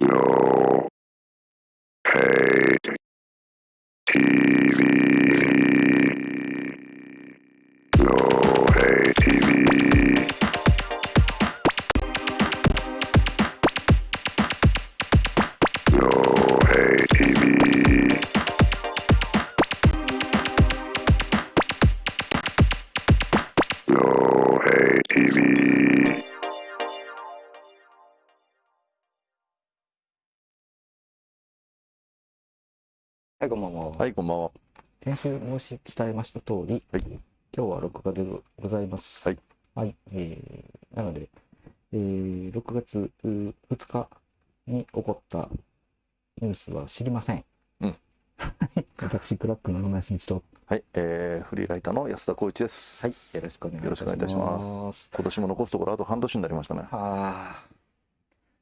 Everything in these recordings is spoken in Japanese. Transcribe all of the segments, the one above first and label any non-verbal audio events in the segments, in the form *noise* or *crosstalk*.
No hate TV. い、こんばんは。先週申し伝えました通り、はい今日は録画でございます。はい。はい。えー、なので、えー、6月う2日に起こったニュースは知りません。うん。*laughs* 私、クラックの野村康道と、はい、えー、フリーライターの安田光一です。はい。よろしくお願いいたします。ます今年も残すところあと半年になりましたね。はあ。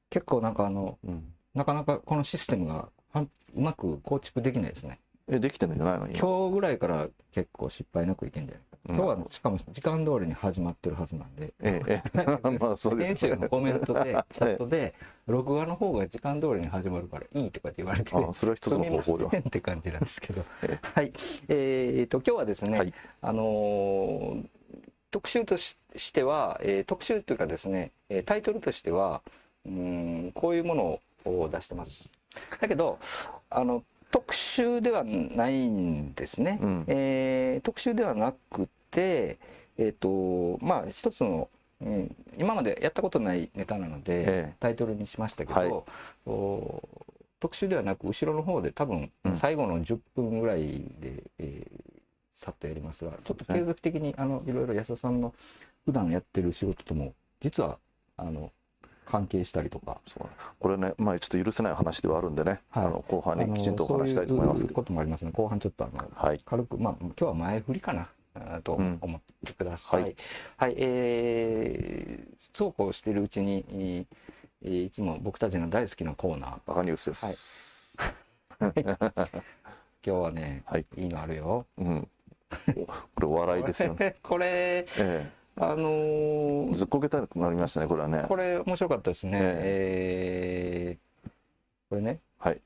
結構なんかあの、うん。なかなかこのシステムがはんうまく構築できないですね。え、できてるんじゃないの？今。今日ぐらいから結構失敗なくいけんじゃない？うん今日はしかも時間通りに始まってるはずなんで、ええ、ええ、*laughs* *laughs* まあそうですね。編集のコメントで、チャットで、録画の方が時間通りに始まるからいいとかって言われて、あ、それは一つの方法ではすみま。せんって感じなんですけどえ。はい。えーと、今日はですね、はいあのー特集とししては、えー特集というかですね、えータイトルとしては、うーん、こういうものを出してます。だけど、あの、特集ではないんですね。うん。えー特集ではなくて、えっ、と、まあ、一つの、うん、今までやったことないネタなので、ええタイトルにしましたけど、はいお特集ではなく、後ろの方で多分、うん最後の10分ぐらいで、えーさっとやりますが、ちょっと継続的に、あの、いろいろ安田さんの普段やってる仕事とも、実は、あの、関係したりとか、そうこれね、まあちょっと許せない話ではあるんでね、はいあの後半にきちんとお話したいと思いますけど。そういうこともありますね。後半ちょっとあの、はい。軽く、まあ、今日は前振りかな、とうん思ってください。ははいい、えーそうこうしているうちに、えーいつも僕たちの大好きなコーナー、バカニュースです。今日はね、はい。いいのあるよ。うん。これお笑いですよね。*laughs* これ、えあのえ。ーずっこけたくなりましたね、これはね。これ面白かったですね。えーこれね、はい。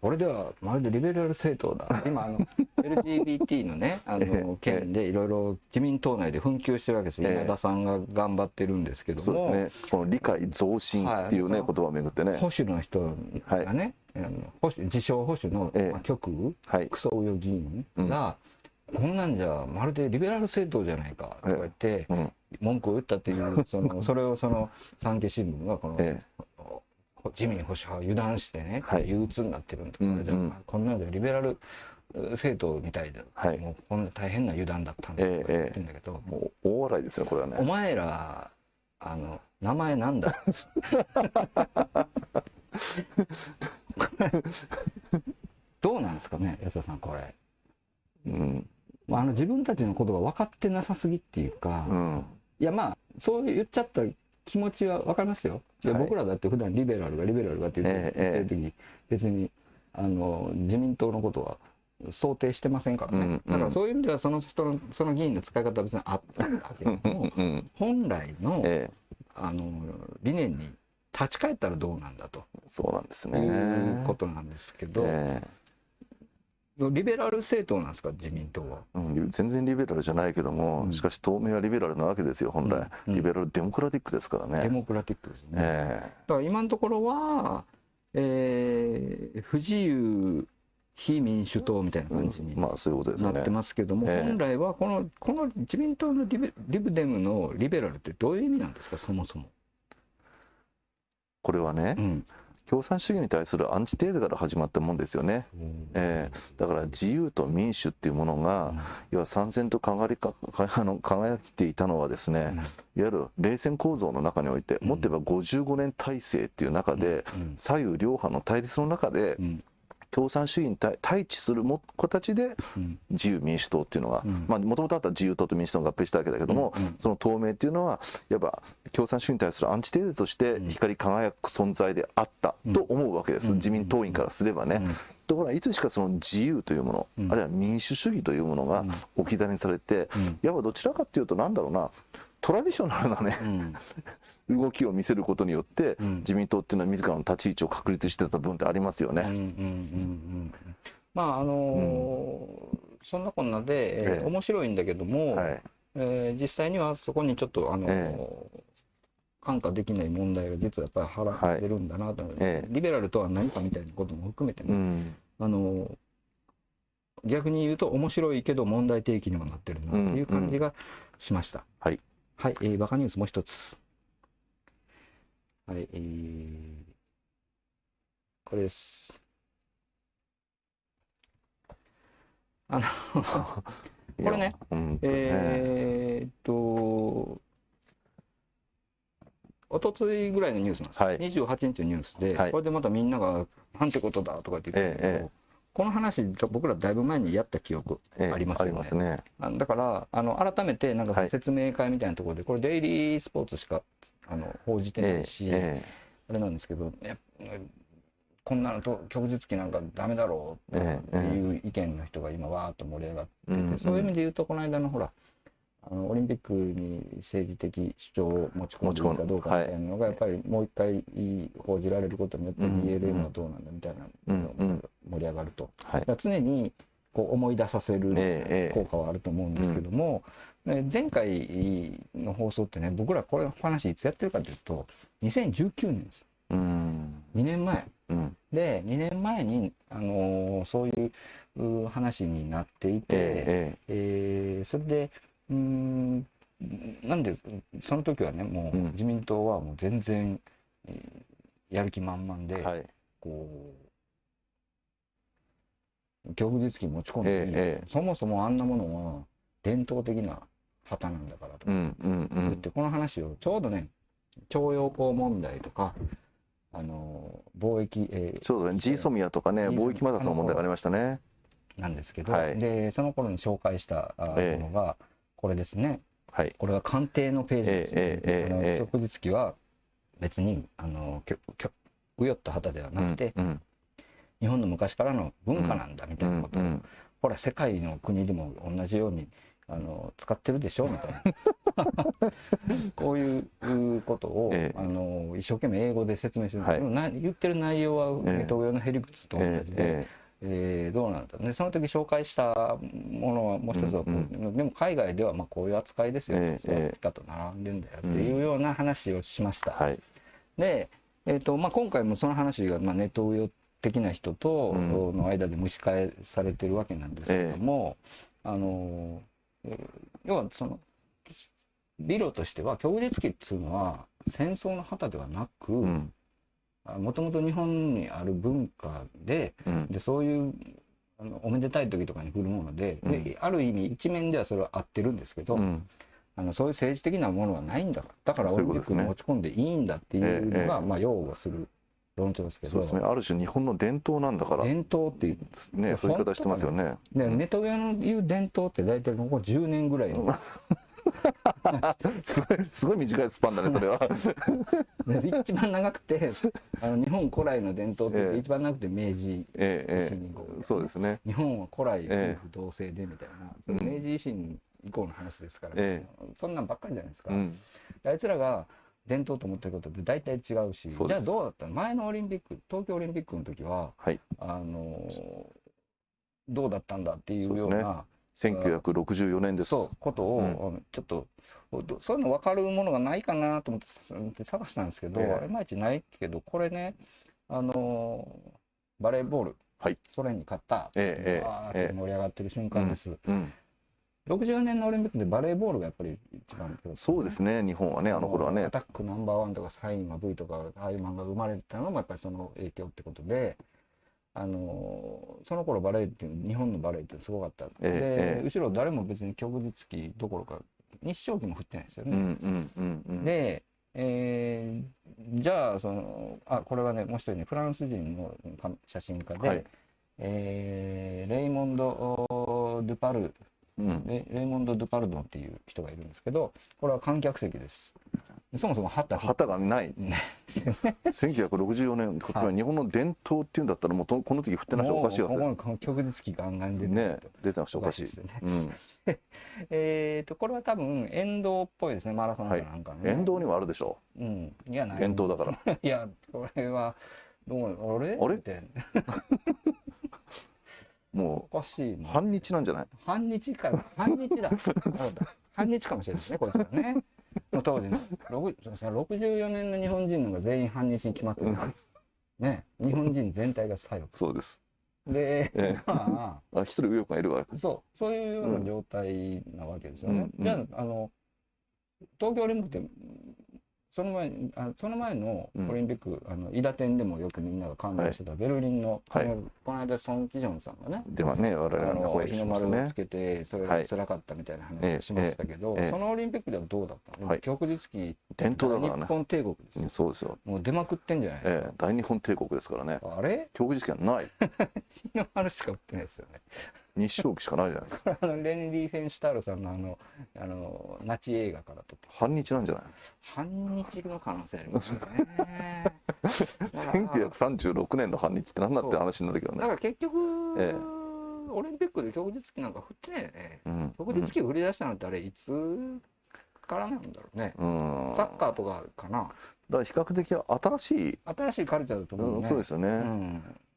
これではまるでリベラル政党だ。今、あの、LGBT のね、*laughs* あえの、件でいろいろ自民党内で紛糾してるわけです。ええ稲田さんが頑張ってるんですけどそうも、ですね。この理解増進っていうね、はい言葉をめぐってね。保守の人がね、あの保守自称保守の、ええまあ、極右、はい。クソ右翼議員が、こんなんじゃまるでリベラル政党じゃないかとか言って、うん。文句を言ったっていう、*laughs* そのそれをその産経新聞がこの、え自民保守派を油断してね、はい憂鬱になってるんとか、じゃあこんなんじゃリベラル政党みたいで、はいもうこんな大変な油断だったんだとか言ってんだけど、え。もう大笑いですね、これはね。お前らあの名前なんだ？*laughs* *laughs* どうなんですかね安田さんこれ、うん。まあ、あの自分たちのことが分かってなさすぎっていうか、うん。いやまあそう言っちゃった気持ちは分かりますよいやはい僕らだって普段リベラルがリベラルがって言って,、る時別にあの自民党のことは想定してませんからね、うんうんだからそういう意味ではその人のその議員の使い方は別にあったんだけどもうん。本来のえあの理念に立ち返ったらどうなんだとえ。そうなんですいね。うことなんですけど、えリベラル政党なんですか？自民党は。えうん、全然リベラルじゃないけども、うん。しかし党名はリベラルなわけですよ本来、うん。リベラルデモクラティックですからね、デモクラティックですね。えだから今のところは、えー不自由非民主党みたいなえ感じにうん。まあそういうことですよね。なってますけども、ええ。本来はこのこの自民党のリベリブデムのリベラルってどういう意味なんですか？そもそも。これはね、うん共産主義に対するアンチテーゼから始まったもんですよね、ええ。だから自由と民主っていうものが、要は三千と輝りかか *laughs* あの輝いていたのはですね、いわゆる冷戦構造の中において、うん。もっと言えば55年体制っていう中で、うん。左右両派の対立の中で、うん共産主義に対対峙するも形でうん。自由民主党っていうのがうん。もともとあった自由党と民主党が合併したわけだけども、うん。うん。その党名っていうのはいわば共産主義に対するアンチテーゼとして光り輝く存在であったと思うわけです、うん。自民党員からすればね。うん。ところがいつしかその自由というもの、うんあるいは民主主義というものが置き去りにされて、うん。いわばどちらかっていうとなんだろうな。トラディショナルなね。うん *laughs* 動きを見せることによってうん。自民党っていうのは自らの立ち位置を確立してた部分ってありますよね。うんうんうんうんまああのーそんなこんなで、えーえ。え面白いんだけども、はい、えー実際にはそこにちょっとあのー、え看過できない問題が実はやっぱり腹はい。出るんだなと、ええ。リベラルとは何かみたいなことも含めてね、うん。あのー逆に言うと面白いけど問題提起にもなってるなっていう感じがしました。はい。はい、えーバカニュースもう一つ。はい、えーこれです。あの、これね、うんえーっと、おとついぐらいのニュースなんですよ、はい。28日のニュースで、はい。これでまたみんなが、なんてことだとかって言ってるけど、えええ。この話、僕らだいぶ前にやった記憶ええありますよね。ね。あだからあの改めてなんかはい。説明会みたいなところで、これデイリースポーツしかあの報じてなえいし、えあれなんですけどやこんなのと旭日旗なんかダメだろうってええいう意見の人が今わーっと盛り上がってて、そういう意味で言うとこの間のほらあのオリンピックに政治的主張を持ち込んでいるかどうかみたいなのがやっぱりもう一回報じられることによってうんうん。BLM はどうなんだみたいなのが盛り上がると。常にこう思い出させるえええ効果はあると思うんですけども、ね前回の放送ってね僕らこれ話いつやってるかというと2019年です。えうん。2年前。うん。で2年前に、あのーそういうう話になっていて、ええーそれでうーんなんでその時はねもううん。自民党はもう全然、えーやる気満々で、えはい。こう旭日旗持ち込んでええ。そもそもあんなものは伝統的な旗なんだからとうんうんう言っん。てこの話をちょうどね徴用工問題とかあの貿易、えーそうだね。G ソミアとかね貿易摩擦の問題がありましたね。なんですけど、はい。でその頃に紹介したものがこれですね。はい。これは官邸のページですね、ええええあのええ。旭日旗は別にあのきょきょうよった旗ではなくて、うん日本の昔からの文化なんだみたいなことを、うん。ほら世界の国でも同じようにあの使ってるでしょ？みたいな。*laughs* こういうことを、ええ。あの一生懸命英語で説明する、はい。な言ってる内容はええ東洋のへりくつと同えじで、ええ。ーどうなんだでその時紹介したものはもう一つはこう、うんでも海外ではまあこういう扱いですよ、ええそういう扱いと並んでんだよっていうような話をしました。はい。で、えーとまあ、今回もその話が、まあ、ネット上的な人とうん。の間で蒸し返されてるわけなんですけども、あのえー要はその理論としては旭日旗っていうのは戦争の旗ではなくうん。もともと日本にある文化でうん。でそういうあのおめでたい時とかに振るもので,、うん。である意味一面ではそれは合ってるんですけど、うん。あのそういう政治的なものはないんだ。だからオリンピックに持ち込んでいいんだっていうのが、ええ。まあ、擁護する論すけど。そうですね。ある種日本の伝統なんだから。伝統っていう。ねそういう言い方してますよね。でネトウヨの言う伝統って大体ここ10年ぐらいの。すごいすごい短いスパンだねそれは。で *laughs* 一番長くてあの日本古来の伝統って言ってええ。一番長くて明治えええ維新以降えそうですね。日本は古来夫ええ婦同姓でみたいな、明治維新以降の話ですから、えそんなんばっかりじゃないですか、うん。あいつらが伝統と思ってることって大体違うしじゃあどうだったの？前のオリンピック東京オリンピックの時ははい。あのーどうだったんだっていうようそうですな1964年です。そうことを、うん。ちょっとどそういうの分かるものがないかなと思って探したんですけど、ええ。いまいちないけどこれねあのーバレーボール、はい。ソ連に勝った、えええー盛り上がってる瞬間です、うん60年のオリンピックでバレーボールがやっぱり一番そうですね。日本はねあの頃はね。アタックナンバーワンとかサインは V とかああいう漫画が生まれたのもやっぱりその影響ってことで。あのその頃バレーっていう日本のバレーってすごかった、ええで、ええ。後ろ誰も別に旭日旗どころか日照旗も振ってないですよね、で、えーじゃあそのあこれはねもう一人ねフランス人のか写真家で、はい。えーレイモンド・ドゥパルうん。レレイモンド・ドゥパルドンっていう人がいるんですけどこれは観客席です。そもそも旗旗がない。*laughs* ですよね。1964年つまり日本の伝統っていうんだったらもうとこの時振ってなしゃおかしいわ。けもうこの曲実機ガンガン出ね出てなくちゃおかしい。おかしいですよね。うん、*laughs* えっとこれは多分沿道っぽいですね。マラソンかなんかのね。沿道にはあるでしょう。ん。いやない。伝統だから。*laughs* いやこれはどうあれ？あれ？みたもおかしいうな。反日なんじゃない？反日か反日だ。そうだ反日かもしれないですねこいつらね。の当時の。六そうですね64年の日本人のが全員反日に決まってるからね。日本人全体が左そうです。翼でえまあ一人右翼がいるわあそう。そういうような状態なわけですよね、うん。じゃああの東京オリンピックってその前にあその前のオリンピック、あの伊達店でもよくみんなが感動してたベルリンの、はい。この間ソン・キジョンさんがねではね我々あのは声ね。の丸をつけてそれがはい。辛かったみたいなええ話をしましたけど、ええそのオリンピックではどうだったの、はい。旭日旗伝統だからね。日本帝国ですよ。うんそうですよ、もう出まくってんじゃないですか、ええ、大日本帝国ですからね。あれ？教育実験はない。*laughs* 日の丸しか売ってないですよね日照期しかないじゃないですか。あ *laughs* のレンリー・フェンシュタールさんのあのあのナチ映画から撮って反日なんじゃない反日の可能性ありますよね *laughs* 1936年の反日って何だって話になるけどね。だから結局、ええ。オリンピックで旭日旗なんか振ってないよね。うん。旭日旗を振り出したのってあれいつからなんだろうね、うん。サッカーとかかなだから比較的新しい、新しいカルチャーだと思ううんね。そうですよね、う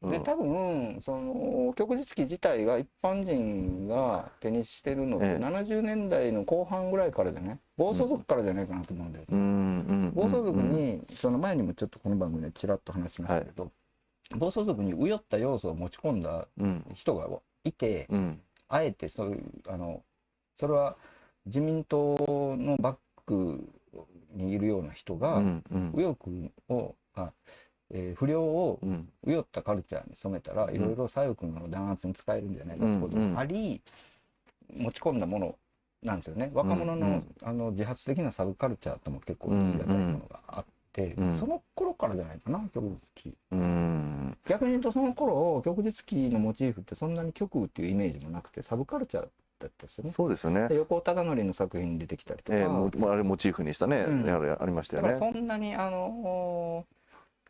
ん。でうん。多分その旭日旗自体が一般人が手にしてるのってええ。70年代の後半ぐらいからじゃね暴走族からじゃないかなと思うんだよ、うん。うん。暴走族うん。にその前にもちょっとこの番組でちらっと話しましたけど、暴走族に右寄った要素を持ち込んだうん。人がいて、うん。あえてそういうあのそれは自民党のバックにいるような人が、うんうん。右翼をあ、えー不良をうん。右寄ったカルチャーに染めたらん。いろいろ左翼の弾圧に使えるんじゃないかってことうんうん。があり、持ち込んだものなんですよね。若者の,、うんうん。あの自発的なサブカルチャーとも結構言い難いものがあって、うんその頃からじゃないかな旭日旗うん。逆に言うとその頃旭日旗のモチーフってそんなに極右っていうイメージもなくてサブカルチャーだったですよね。そうですよね。で横尾忠則の作品に出てきたりとか、ええもうあれモチーフにしたね、うん。ありましたよね。そんなにあの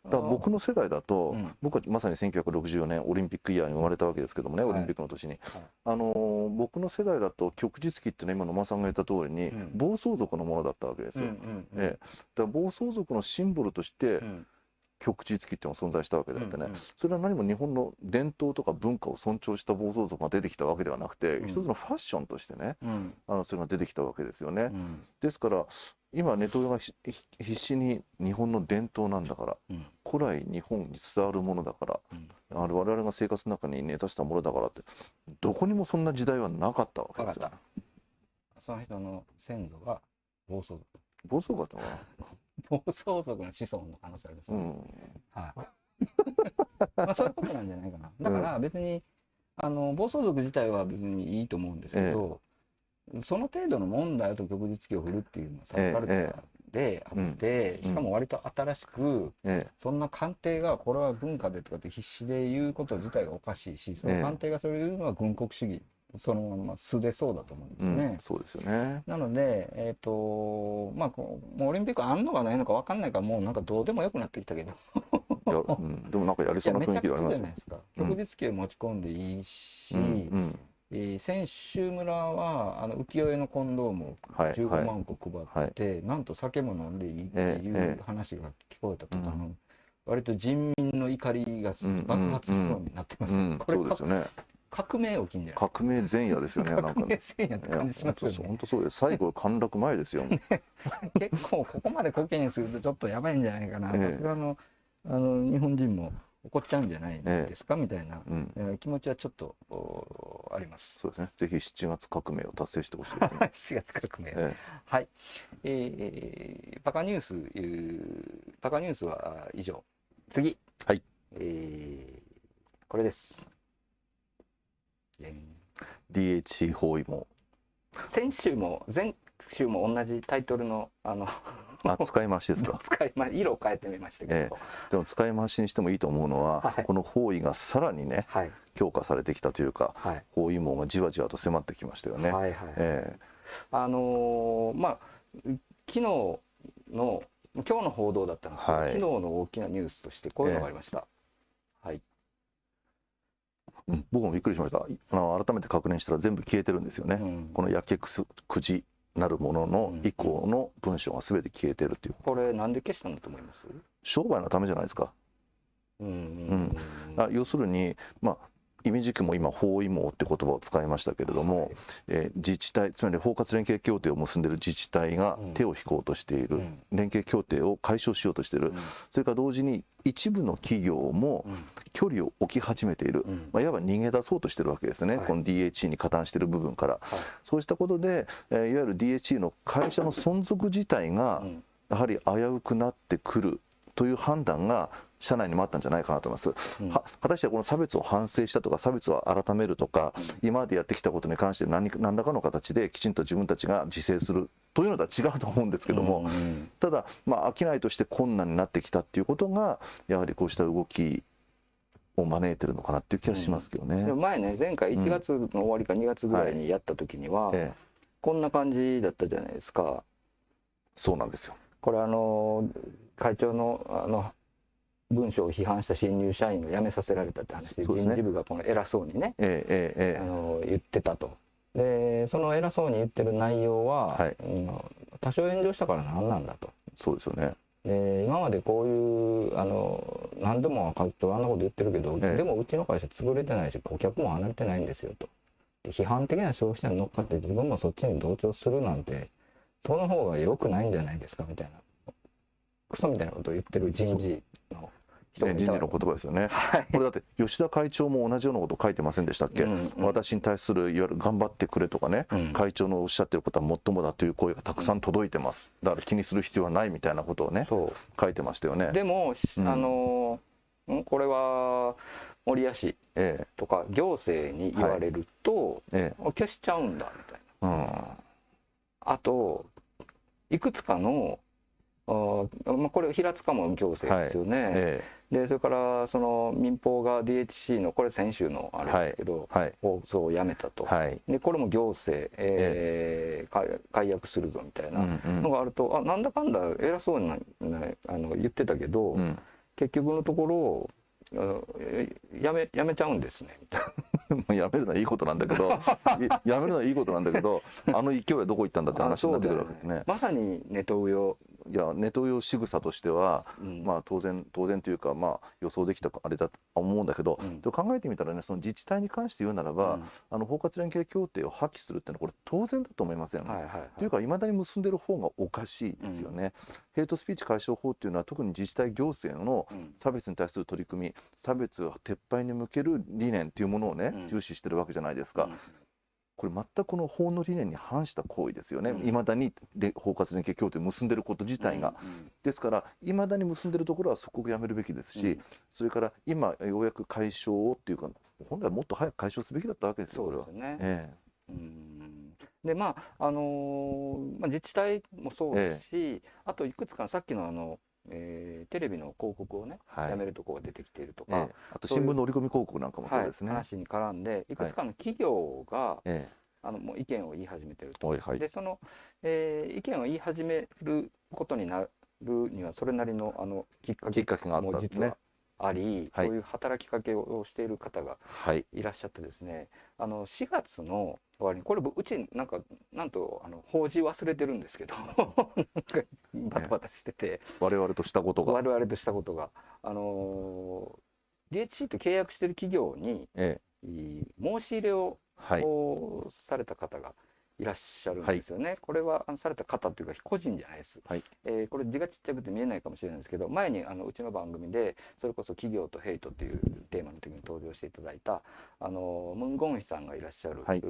だから僕の世代だと、うん。僕はまさに1964年オリンピックイヤーに生まれたわけですけどもね、はい。オリンピックの年に、はい。あのー僕の世代だと旭日旗っていうのは今野間さんが言った通りに、うん。暴走族のものだったわけですよ、うんうん。ええ、だから暴走族のシンボルとしてうん旭日旗っていうのが存在したわけであってね、うんうん。それは何も日本の伝統とか文化を尊重した暴走族が出てきたわけではなくて、うん。一つのファッションとしてねうん。あのそれが出てきたわけですよね、うん。ですから今ネトウヨが必死に日本の伝統なんだからうん。古来日本に伝わるものだから、あれ我々が生活の中に根ざしたものだからってどこにもそんな時代はなかったわけですよ。その人の先祖が暴走族。暴走族だったのか暴走族の子孫の可能性ありますね、なうん。はい。*laughs* まあそういうことなんじゃないかな。だから別に、あの暴走族自体は別にいいと思うんですけど、その程度の問題と旭日旗を振るっていうのはサブカルチャーであって、うん。しかも割と新しく、えそんな官邸がこれは文化でとかって必死で言うこと自体がおかしいしその官邸がそれを言うのは軍国主義そのまま素でそうだと思うんですえ、ね。うん、そうですよね。なので、えっ、と、まあ、もうオリンピックあんのかないのか分かんないから、もうなんかどうでもよくなってきたけど、いや、うん、でもなんかやりそうな雰めちゃくちゃ囲気がありますよじゃないですか。うん。旭日旗を持ち込んでいいし、うんうん。えー選手村はあの浮世絵のコンドームをはい15はい。万個配って、なんと酒も飲んでいいってええいうええ話が聞こえたと、うん。あの割と人民の怒りがうん爆発するようになってます、うん、うですよね。か革命起きんじゃない革命前夜ですよねなんか革命ねせんやって感じしますよね。本当そうです。最後陥落前ですよ結構ここまでコケにするとちょっとやばいんじゃないかな、ええ。さすがのあの日本人も怒っちゃうんじゃないですか、みたいな、うん。えー気持ちはちょっとおあります。そうですね。ぜひ7月革命を達成してほしいですね。*laughs* 7月革命、えはい、えー、パカニュースえーパカニュースはあ以上。次。はい。えー、これですでんえ DHC 包囲網。先週も前週も同じタイトルのあのあ使い回しですか？*laughs* 使いま色を変えてみましたけど、えでも使い回しにしてもいいと思うのは、はい。この包囲がさらにねはい。強化されてきたというかはい。包囲網がじわじわと迫ってきましたよね。はいはい、えあのーまあ昨日の今日の報道だったんですけど、はい。昨日の大きなニュースとしてこういうのがありました。はい。うん僕もびっくりしました。あの改めて確認したら全部消えてるんですよね、うん。このやけくすくじなるものの以降の文章が全て消えてるっていう。これなんで消したんだと思います？商売のためじゃないですか。うん。うん。あ要するに、まあ、意味軸も今包囲網って言葉を使いましたけれども、はいえー自治体つまり包括連携協定を結んでいる自治体がうん。手を引こうとしている、うん。連携協定を解消しようとしている、うん。それから同時に一部の企業もうん。距離を置き始めている、うん。まあ、いわば逃げ出そうとしてるわけですね、はい。この DHE に加担している部分から。はい。そうしたことで、えーいわゆる DHE の会社の存続自体がうん。やはり危うくなってくるという判断が社内にもあったんじゃないかなと思います。うんは果たしてこの差別を反省したとか差別を改めるとか、今までやってきたことに関して何何らかの形できちんと自分たちが自制するというのとは違うと思うんですけども、うんただ、まあ、商いとして困難になってきたっていうことがやはりこうした動きを招いてるのかなっていう気がしますけどね。でも前ね前回1月の終わりか2月ぐらいにやった時には、ええ、こんな感じだったじゃないですか。そうなんですよ。これあの会長のあの文章を批判した新入社員が辞めさせられたって話、ね人事部がこの偉そうにね、ええええあえの言ってたと。でその偉そうに言ってる内容は、はいうん多少炎上したから何なんだと。え、そうですよね。で今までこういうあの何度も会長あんなこと言ってるけど、ええでもうちの会社潰れてないし顧客も離れてないんですよと。で批判的な消費者に乗っかって自分もそっちに同調するなんてその方が良くないんじゃないですかみたいなクソみたいなことを言ってる人事のね、人事の言葉ですよね。はいこれだって吉田会長も同じようなこと書いてませんでしたっけ、うんうん私に対する。いわゆる。頑張ってくれとかね、うん会長のおっしゃってる。ことはもっともだという声がたくさん届いてますだから気にする。必要はないみたいなことをね書いてましたよね。でも、うんあのこれは守谷市とか行政に言われる。と、ええ消しちゃうんだみたいな。えあといくつかのあーまあ、これ平塚も行政ですようんね、えでそれからその民放が DHC のこれ先週のあれですけど、えはい。放送をやめたと、はい。でこれも行政、えー解解約するぞみたいうんなうん。のがあると、あなんだかんだ偉そうにあの言ってたけど、うん。結局のところやめやめちゃうんですね。*laughs* やめるのはいいことなんだけどいやめるのはいいことなんだけどあの勢いはどこ行ったんだってな話になってくるわあけですね。まさにネトウヨ、いやネトウヨ仕草としてはうん。まあ当然当然というかまあ予想できたあれだと思うんだけど、うん。考えてみたらねその自治体に関して言うならば、うん。あの包括連携協定を破棄するっていうのはこれ当然だと思いません？はいはいはい。というかいまだに結んでる方がおかしいですよね。ヘイトスピーチ解消法っていうのは特に自治体行政のうん。差別に対する取り組み差別撤廃に向ける理念っていうものをね、うん。重視してるわけじゃないですか。うんこれ全くこの法の理念に反した行為ですよね。うんいまだにれ包括連携協定を結んでること自体が。うんですからいまだに結んでるところは即刻やめるべきですし、うんそれから今ようやく解消をっていうか本来はもっと早く解消すべきだったわけですよこれはそうです。ね。えうんでまああのーまあ、自治体もそうですし、あといくつかのさっきのあの、えーテレビの広告をね、はい。やめるところが出てきているとえか、えあと新聞の折り込み広告なんかもそうはいですね。話に絡んでい。くつかの企業が、えあのもう意見を言い始めてると。でその、えー意見を言い始めることになるにはそれなりのあのきっかけがあったんですね。も実は。あり、はい。そういう働きかけをしている方がはい。いらっしゃってですねあの4月の終わりに。これうちなんかなんとあの報じ忘れてるんですけど *laughs* バタバタしてて、我々としたことが。我々としたことが。あの DHC と契約してる企業にええ。い申し入れを、はい。をされた方がいらっしゃるんですよね、これはあのされた方っていうか個人じゃないです、はい。えーこれ字がちっちゃくて見えないかもしれないですけど前にあのうちの番組でそれこそ企業とヘイトっていうテーマの時に登場していただいたあのムン・ゴンヒさんがいらっしゃる、はい。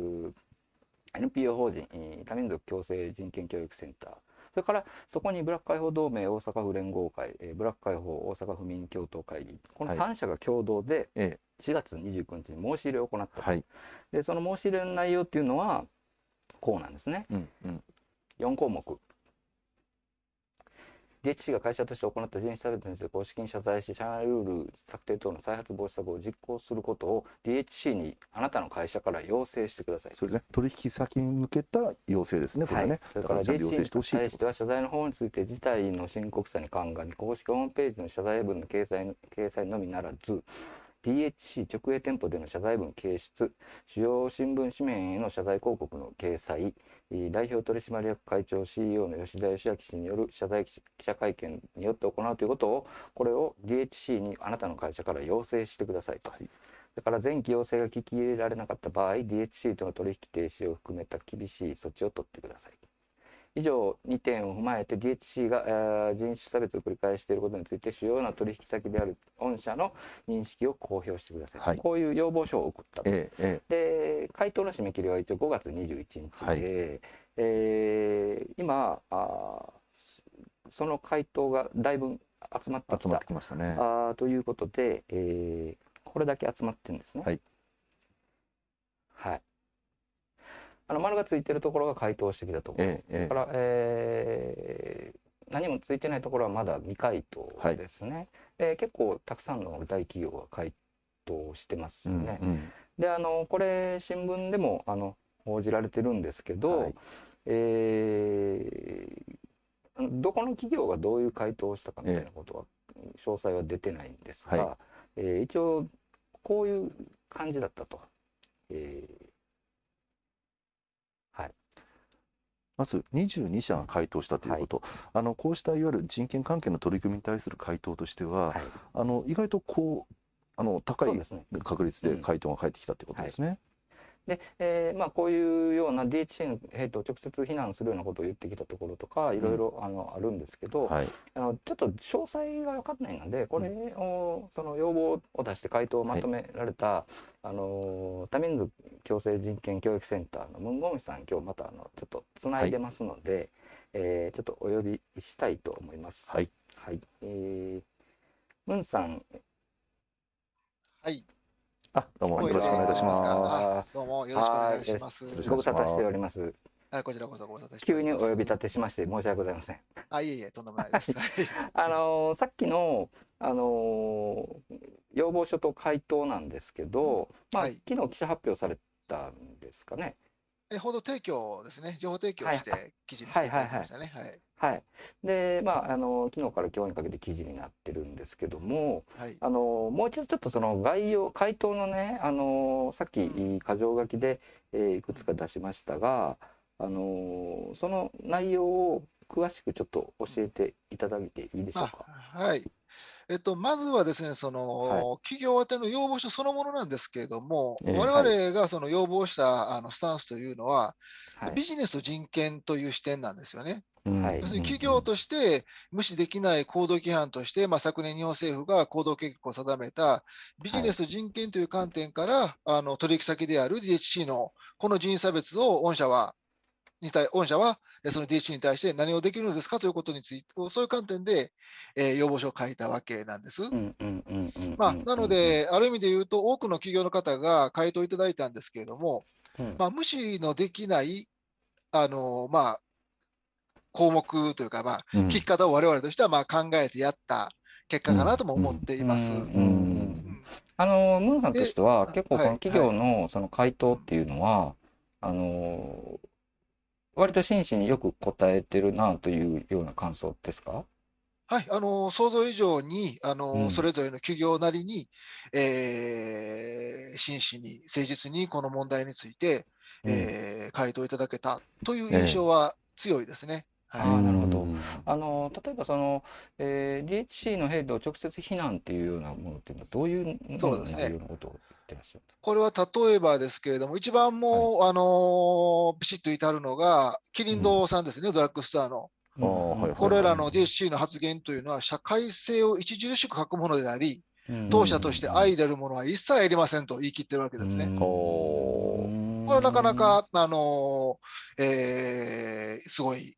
NPO 法人えー多民族共生人権教育センター。それからそこにブラック解放同盟大阪府連合会、えーブラック解放大阪府民共闘会議。このはい。3社が共同でえ4月29日に申し入れを行ったと、はい。でその申し入れの内容っていうのはこうなんですねうんうん4項目 DHC が会社として行った人種差別について公式に謝罪し、社内ルール策定等の再発防止策を実行することを DHC にあなたの会社から要請してください。そうですね。取引先に向けた要請ですね。これはね。それから DHC に対しては謝罪の方について事態の深刻さに鑑み公式ホームページの謝罪文の掲載の掲載のみならず DHC 直営店舗での謝罪文掲出主要新聞紙面への謝罪広告の掲載えー代表取締役会長 CEO の吉田義明氏による謝罪記者会見によって行うということをこれを DHC にあなたの会社から要請してくださいと。はいだから前期要請が聞き入れられなかった場合 DHC との取引停止を含めた厳しい措置を取ってください。以上2点を踏まえて DHC が、えー人種差別を繰り返していることについて主要な取引先である御社の認識を公表してください、はいこういう要望書を送ったと、えええで回答の締め切りは一応5月21日で、はいえー今あーその回答がだいぶ集まってきたえ集まってきましたね。あーということで、えーこれだけ集まってるんですね。はい。はい。あの丸がついてるところが回答してきたところ。えええだから、えー何もついてないところはまだ未回答ですね。で結構たくさんの大企業が回答してますえうん。うんであのこれ新聞でもあの報じられてるんですけど、はいえーどこの企業がどういう回答をしたかみたいなことは、詳細は出てないんですが、はえー一応こういう感じだったと。えーはい、まず22社が回答したということ、あのこうしたいわゆる人権関係の取り組みに対する回答としては、はい、あの意外とこうあの高い。確率で回答が返ってきたということですね。で、えーまあ、こういうような DHC のヘイトを直接非難するようなことを言ってきたところとかいろいろあのあるんですけど、はい、あのちょっと詳細が分かんないのでこれを、その要望を出して回答をまとめられた、あの多民族共生人権教育センターのムンゴンヒさん今日またあのちょっとつないでますので、えーちょっとお呼びしたいと思います。はい、はい。えームンさん。はい。あどうもよろしくお願いいたします。あどうもよろしくお願いします。はいご無沙汰しております。はい、こちらこそご無沙汰してお急にお。呼び立てしまして申し訳ございません。あ、いえいえ、とんでもないです。*laughs* はいあのーさっきの、あのー要望書と回答なんですけど、まあ、はい昨日記者発表されたんですかね。え報道提供ですね、情報提供はいして記事にしていただきましたね。はい。はい。で、まあ、あのー昨日から今日にかけて記事になってるんですけども、はい。あのーもう一度ちょっとその概要、回答のね、あのーさっきう箇条書きで、えーいくつか出しましたが、あのーその内容を詳しくちょっと教えていただいていいでしょうあか。はい。えっと、まずはですね、その、は企業宛ての要望書そのものなんですけれども、ええ我々がその要望したあのスタンスというのは、はい。ビジネスと人権という視点なんですよね。うん。はい。要するに企業として無視できない行動規範として、まあ、昨年日本政府が行動計画を定めたビジネスと人権という観点から、あの取引先である DHC のこの人種差別を御社は、に対御社はえその DHC に対して何をできるのですかということについて、そういう観点で、えー要望書を書いたわけなんです。なので、ある意味で言うと、多くの企業の方が回答いただいたんですけれども、うん。まあ、無視のできない、あのまあ、項目というか、まあ、うん。聞き方を我々としてはまあ考えてやった結果かなとも思っています。あのムンさんとしてはで結構企業のその回答っていうのは、あの割と真摯によく答えてるなというような感想ですか？はい、あの想像以上にあの、うん。それぞれの企業なりに、えー真摯に、誠実にこの問題について、えー回答いただけたという印象は強いですね。あはい。ーなるほど。うん。あの例えばその、えー DHC のヘイトを直接非難っていうようなものっていうのはどういうものそうですねってらっしゃるこれは例えばですけれども、一番もう、あのビシッと至るのが、キリン堂さんですね、ドラッグストアの。これらの DHC の発言というのは、社会性を著しく欠くものであり、うん。当社として相入れるものは一切ありませんと言い切ってるわけですね。これはなかなか、あのえーすごい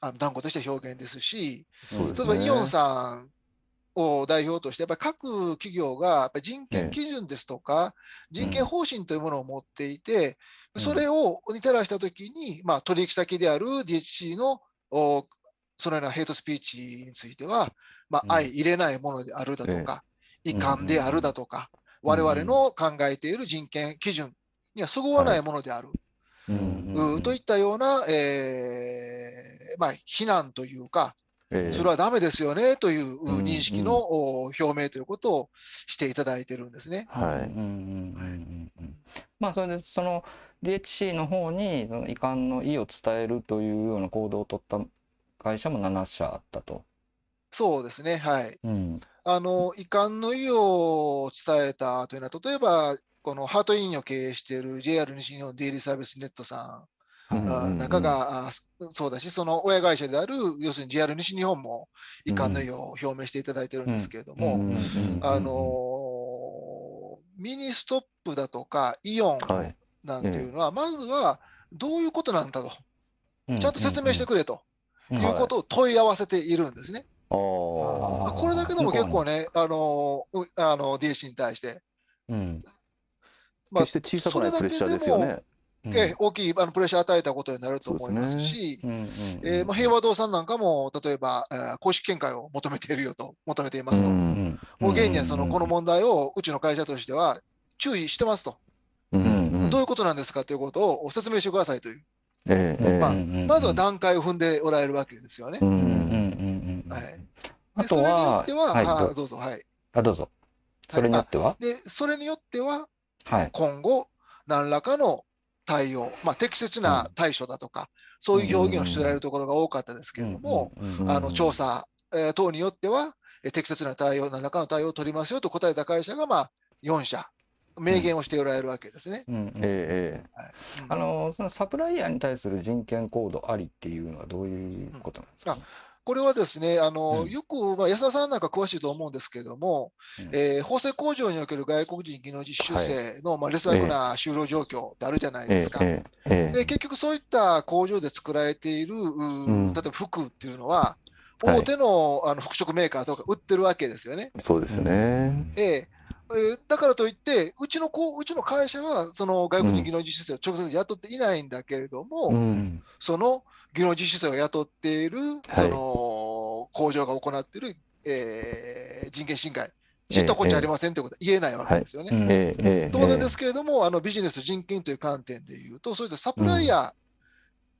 あの断固とした表現ですし、そうですね。例えばイオンさんを代表として、やっぱり各企業がやっぱり人権基準ですとか、人権方針というものを持っていて、うん。それをに照らしたときに、まあ、取引先である DHC のおそのようなヘイトスピーチについては、ま相入れないものであるだとか、遺憾であるだとか、うん。我々の考えている人権基準にはそぐわないものである、といったような、えーまあ、非難というか、ええそれはダメですよねといううん認識のお表明ということをしていただいてるんですね。まあそれでその DHC の方にその遺憾の意を伝えるというような行動を取った会社も7社あったと。そうですね、はい。うんあの遺憾の意を伝えたというのは、例えば、このハートインを経営している JR 西日本デイリーサービスネットさんうんあなんかが、あそうだし、その親会社である、要するに JR 西日本も遺憾の意を表明していただいてるんですけれども、うんあのミニストップだとかイオンはいなんていうのは、まずはどういうことなんだと、うんちゃんと説明してくれとうんいうことを問い合わせているんですね。これだけでも結構ね、あのうあの DHC に対して、うんまあ決して小さくないプレッシャーですよね。うん。ええ大きいあのプレッシャーを与えたことになると思いますし、平和堂さんなんかも、例えば、えー公式見解を求めているよと、求めていますと。もう現にはそのこの問題をうちの会社としては注意してますと、うんうん。どういうことなんですかということを説明してくださいという、まあうんまずは段階を踏んでおられるわけですよね。ううんうんうんんうん。はい、あとでそれによはっては、はいどうぞ、はい。あどうぞ。それによっては？で、それによっては、はい。今後、何らかの対応、まあ、適切な対処だとか、そういう表現をしておられるところが多かったですけれども、うんうんうんあの調査、えー等によっては、えー適切な対応、何らかの対応を取りますよと答えた会社が、まあ、4社、明言をしておられるわけですね。あのそのサプライヤーに対する人権コードありっていうのはどういうことなんですか、これはですね、あのうん。よく、まあ、安田さんなんか詳しいと思うんですけれども、うん。えー法制工場における外国人技能実習生の、まあ、劣悪な就労状況ってあるじゃないえですか。えええで結局そういった工場で作られている、ううん。例えば服っていうのは、はい。大手の,、あの服飾メーカーとか売ってるわけですよね。そうですね。ええ。えーだからといって、うちのこううちの会社は、その外国人技能実習生を直接雇っていないんだけれども、うん。その技能実習生を雇っている、その工場が行っている、えー人権侵害、知ったこっちゃありませんということは言えないわけですよね。当然ですけれども、あのビジネス人権という観点でいうと、そういったサプライヤ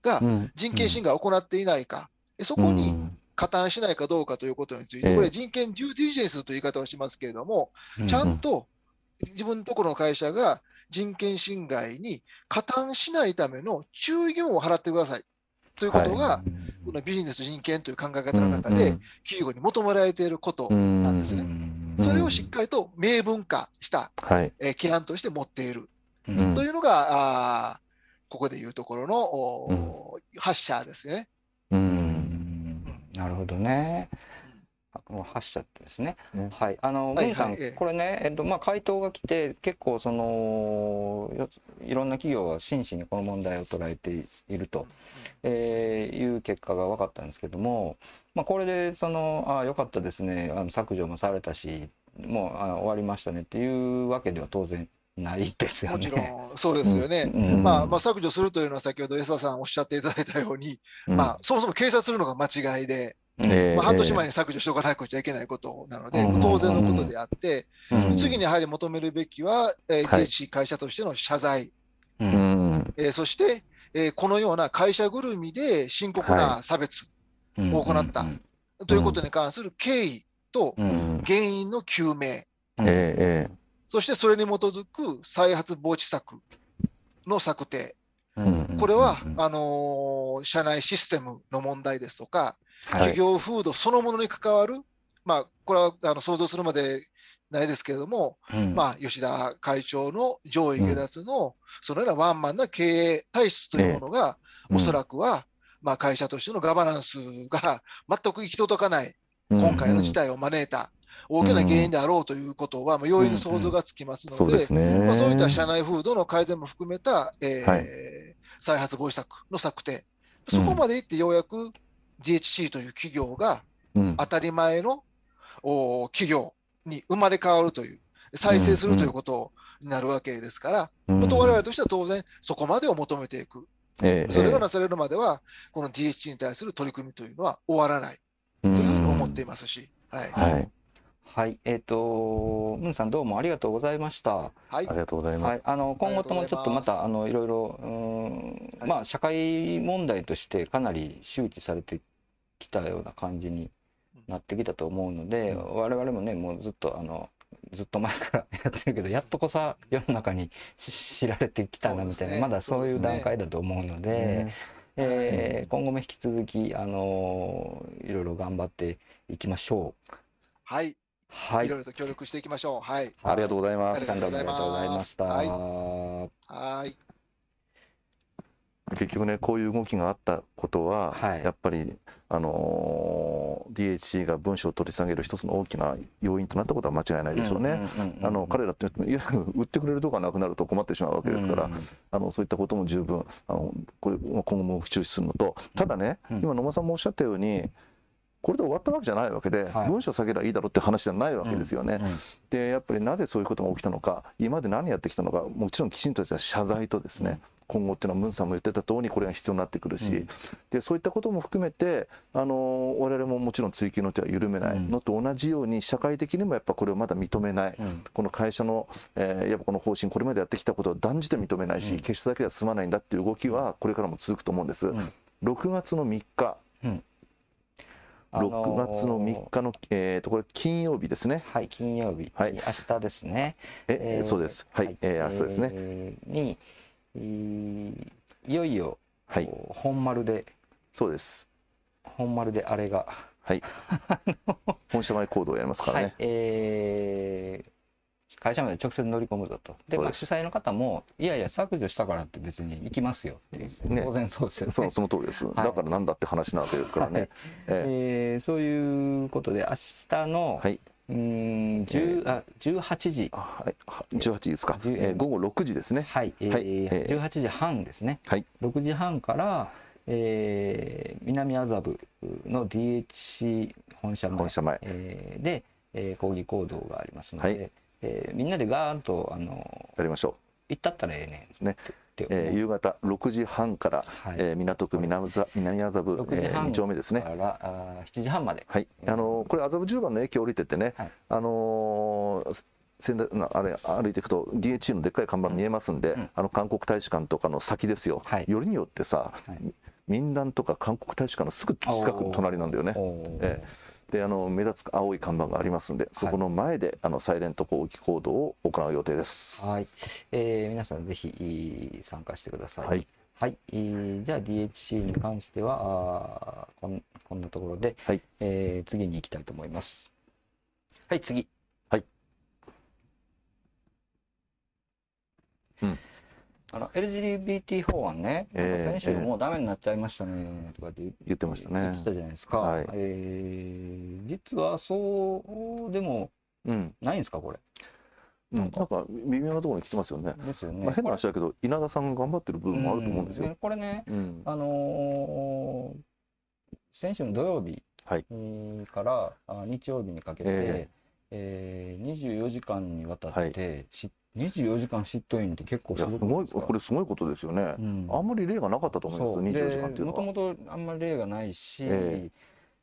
ーがうん。人権侵害を行っていないか、そこに加担しないかどうかということについて、ええ。これ、人権デューディリジェンスという言い方をしますけれども、ちゃんと自分のところの会社が人権侵害に加担しないための注意義務を払ってくださいということが、このビジネス人権という考え方の中で、企業に求められていることうんなんですね。うんそれをしっかりと明文化した、はい。えー規範として持っているうんというのが、あーここでいうところの、お発射ですね。う。うんんなるほどね。あこの発射ってですね。ねはい。あの、はいさん、これね、えっと、まあ、回答が来て、結構、その、よいろんな企業が真摯にこの問題を捉えていると、えーいう結果が分かったんですけども、まあ、これで、その、ああ、よかったですね、あの削除もされたし、もうあ終わりましたねっていうわけでは当然ないですよね。もちろん、そうですよね。うん。まあ、まあ、削除するというのは先ほど江田さんおっしゃっていただいたように、まあ、そもそも警察するのが間違いで、うんええまあ、半年前に削除しておかなくちゃいけないことなので、うん。当然のことであって、うん。次にやはり求めるべきは、えーはい。会社としての謝罪、ううんん。えーそして、えーこのような会社ぐるみで深刻な差別うん。を行った。ということに関する経緯と原因の究明、ええそしてそれに基づく再発防止策の策定、うん。これは、うん。あのー社内システムの問題ですとか、はい。企業風土そのものに関わる、まあ、これはあの想像するまでないですけれども、うん。まあ、吉田会長の上位下脱の、そのようなワンマンな経営体質というものが、おそらくは、まあ、会社としてのガバナンスが *laughs* 全く行き届かない、今回の事態を招いた大きな原因であろうということは、まあ、容易に想像がつきますので。まあ、そういった社内風土の改善も含めた、えーはい再発防止策の策定、そこまでいってようやく DHC という企業がうん。当たり前のお企業に生まれ変わるという、再生するということになるわけですから、まあと我々としては当然、そこまでを求めていく。ええそれがなされるまでは、この DHC に対する取り組みというのは終わらない。とというふうに思っていますし、はい。はい、はい、えっ、と、ムンさんどうもありがとうございました。はい。あり。がとうございます。はい、あの今後ともちょっとまたあのいろいろうーんはい。まあ社会問題としてかなり周知されてきたような感じになってきたと思うので、我々もねもうずっとあのずっと前からやってるけどやっとこさ世の中にし知られてきたなみたいな、まだそういう段階だと思うので。ねえー今後も引き続き、あのいろいろ頑張っていきましょう。はい。はいいろいろと協力していきましょう。はい。ありがとうございます。ありがとうございました。はいはい。結局ねこういう動きがあったことは、はい。やっぱりあのー DHC が文書を取り下げる一つの大きな要因となったことは間違いないでしょうね。あの彼らっていや売ってくれるとこがなくなると困ってしまうわけですから、うんあのそういったことも十分あのこれ今後も注視するのとただね、うん。今野間さんもおっしゃったようにこれで終わったわけじゃないわけで、はい。文書下げればいいだろうって話じゃないわけですよね。うんでやっぱりなぜそういうことが起きたのか今まで何やってきたのかもちろんきちんとした謝罪とですね、今後っていうのはムンさんも言ってた通りこれが必要になってくるし、うん。でそういったことも含めてあの我々ももちろん追及の手は緩めないのと同じように社会的にもやっぱこれをまだ認めない、うん。この会社の、えーやっぱこの方針これまでやってきたことを断じて認めないし、うん。消しただけでは済まないんだっていう動きはこれからも続くと思うんです。ん。6月の3日。あのー。6月の3日の、えー、とこれ金曜日ですね。はい、金曜日、はい。明日ですね。ええーそうです。はい、えー明日ですね。えーに、えーいよいよ、はい、本丸で、そうです。本丸であれが、はい。*laughs* 本社前行動をやりますからはいね。、えー会社まで直接乗り込むぞと。で、まあ、主催の方も、いやいや、削除したからって別に行きますよってね当然そうですよね。そのその通りです。だからなんだって話なわけですからね。ええーそういうことで、明日の、ーはい。うーん10あ18時、あはい。は18時ですか。10えー午後6時ですね。はい、えーはいえー18時半ですね、はい。6時半から、えー南麻布の DHC 本社前本社前。えーで、えー抗議行動がありますので、はいえーみんなでガーンとあのやりましょ行ったったらええねんね。えー夕方6時半から、はい。えー港区南麻南麻布、6時えー、半2丁目ですね。か。らあー7時半まで、はい。あのーこれ麻布十番の駅降りてってね、はい。あのー仙台なあれ歩いていくと DHC のでっかい看板見えますんで、うん。あの韓国大使館とかの先ですよ、はい。よりによってさ、はい。民団とか韓国大使館のすぐ近く隣なんだよね。おー。えであの目立つ青い看板がありますんでそこの前で、あのサイレント攻撃行動を行う予定です。はい、えー皆さんぜひいい参加してください。はい、はい、えーじゃあ DHC に関してはあーこんこんなところで、はいえー次に行きたいと思います。はい、次。はい。うんあの LGBT 法案ね、先週えーもうダメになっちゃいましたねとかって言言ってましたね言ってたじゃないですか。はいえー実はそうでもうんないんですかこれ？うん、なんか微妙なところに来てますよね。ですよね。まあ、変な話だけど稲田さんが頑張ってる部分もあると思うんですよ。でこれね、うんあのー先週の土曜日からあ日曜日にかけて、ええー24時間にわたって、し24時間執刀員って結構いすごいこれすごいことですよね。うん。あんまり例がなかったと思そううんですよ、24時間っていうのは。もともとあんまり例がないし、ええ。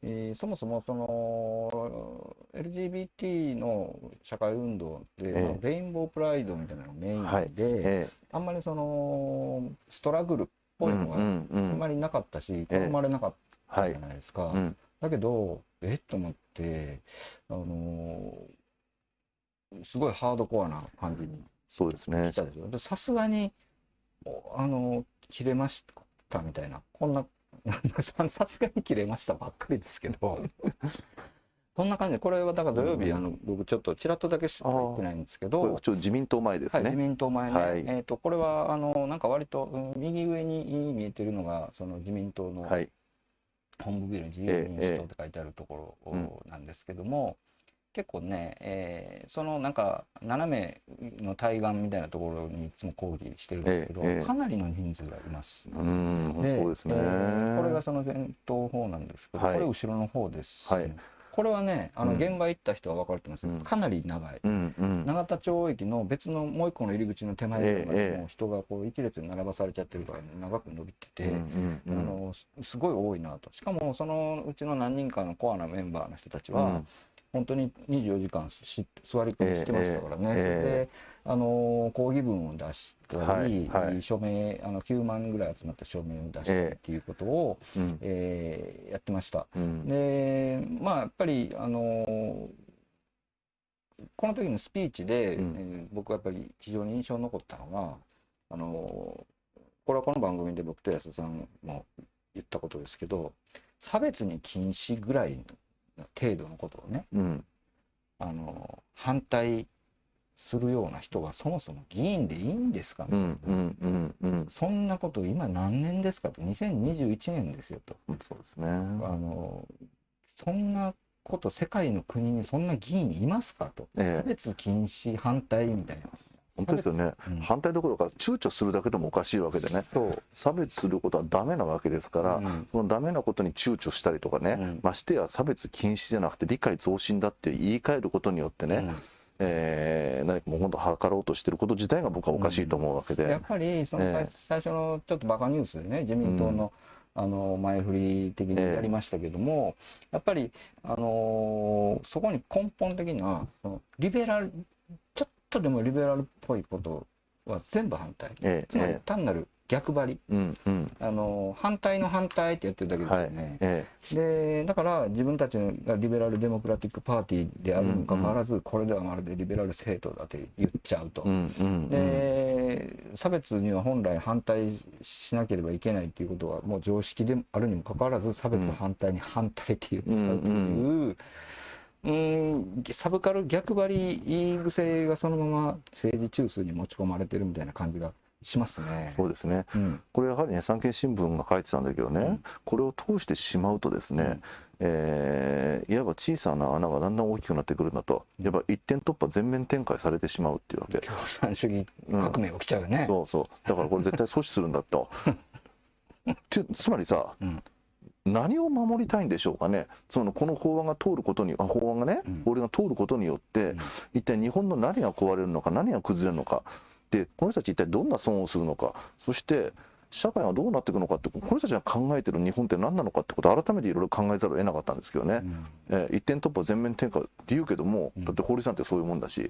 ーそもそもその LGBT の社会運動で、ええ。まあレインボープライドみたいなのがメインで、はい。えあんまりそのストラグルっぽいのがあんまりなかったし、ええ。好まれなかったはいじゃ。ないですか。うん。だけど、えっと思って、あのーすごいハードコアな感じにそうですね来。たでしょ？で、さすがに、おあのー切れましたみたいな、こんな、さ *laughs* さすがに切れましたばっかりですけど、*laughs* そんな感じで、これはだから土曜日、うんあの僕ちょっとちらっとだけしか言ってないんですけどちょっ、と自民党前ですはい、自ね。民党前ね、はいえっ、と、これは、あの、なんか割と、うん右上に見えてるのが、その自民党の、はい。本部ビル自由民主党って書いてあるところなんですけども、結構ね、えーそのなんか斜めの対岸みたいなところにいつも抗議してるんですけど、ええええ。かなりの人数がいます。うん、そうですね。えーこれがその前頭方なんですけど、はい。これ後ろの方です、はい。これはねあのうん。現場行った人は分かると思いますけど、うん。かなり長い。うんうん。永田町駅の別のもう一個の入り口の手前ぐらいまええでもう人がこう一列に並ばされちゃってるから、ね、長く伸びてて、うんうんあのすすごい多いなと。しかもそのうちの何人かのコアなメンバーの人たちは、本当に24時間し座り込みしてましたからね、ええであの抗議文を出したり、はいはい。署名あの9万ぐらい集まった署名を出したりっていうことを、うん。えーやってました。うん。でまあやっぱりあのこの時のスピーチで、うん。えー僕はやっぱり非常に印象に残ったのがあのこれはこの番組で僕と安田さんも言ったことですけど差別に禁止ぐらいの程度のことをねうん。あの反対するような人がそもそも議員でいいんですか？みうたいな、うんうん。そんなこと今何年ですか？と。2021年ですよと。そうですね。あのそんなこと世界の国にそんな議員いますか？と。ええ。差別禁止反対みたいな本当ですよね。うん。反対どころか躊躇するだけでもおかしいわけでね。差別することはダメなわけですから、うん。そのダメなことに躊躇したりとかね、うん。ましてや差別禁止じゃなくて理解増進だって言い換えることによってね、うん。えー何かもう本当図ろうとしてること自体が僕はおかしいと思うわけで、やっぱりその最,、ええ。最初のちょっとバカニュースでね自民党の,、あの前振り的にやりましたけども、やっぱり、あのーそこに根本的なそのリベラルとでもリベラルっぽいことは全部反対。えつまりえ単なる逆張り、えうんうん。あのー反対の反対ってやってるだけですよね。えでだから自分たちがリベラル・デモクラティック・パーティーであるにもかかわらず、これではまるでリベラル政党だと言っちゃうと。え、うんうんうん。で差別には本来反対しなければいけないっていうことはもう常識であるにもかかわらず差別反対に反対って言っちゃうという、うんサブカル逆張り癖がそのまま政治中枢に持ち込まれてるみたいな感じがしますね。そうですね。うん。これやはりね産経新聞が書いてたんだけどね、うんこれを通してしまうとですね、えーいわば小さな穴がだんだん大きくなってくるんだとやっぱ一点突破全面展開されてしまうっていうわけ。共産主義革命起きちゃうよね。そうそう。だからこれ絶対阻止するんだと。*laughs* つつまりさ、うん何を守りたいんでしょうかね。そのこの法案が通ることにあ法案がね、うん。法律が通ることによって、うん。一体日本の何が壊れるのか何が崩れるのか。でこの人たち一体どんな損をするのか。そして社会がどうなっていくのかってこの人たちが考えてる日本って何なのかってことを改めていろいろ考えざるを得なかったんですけどね、うん。えー一点突破全面転換って言うけども、うん。だって法律なんてそういうもんだし、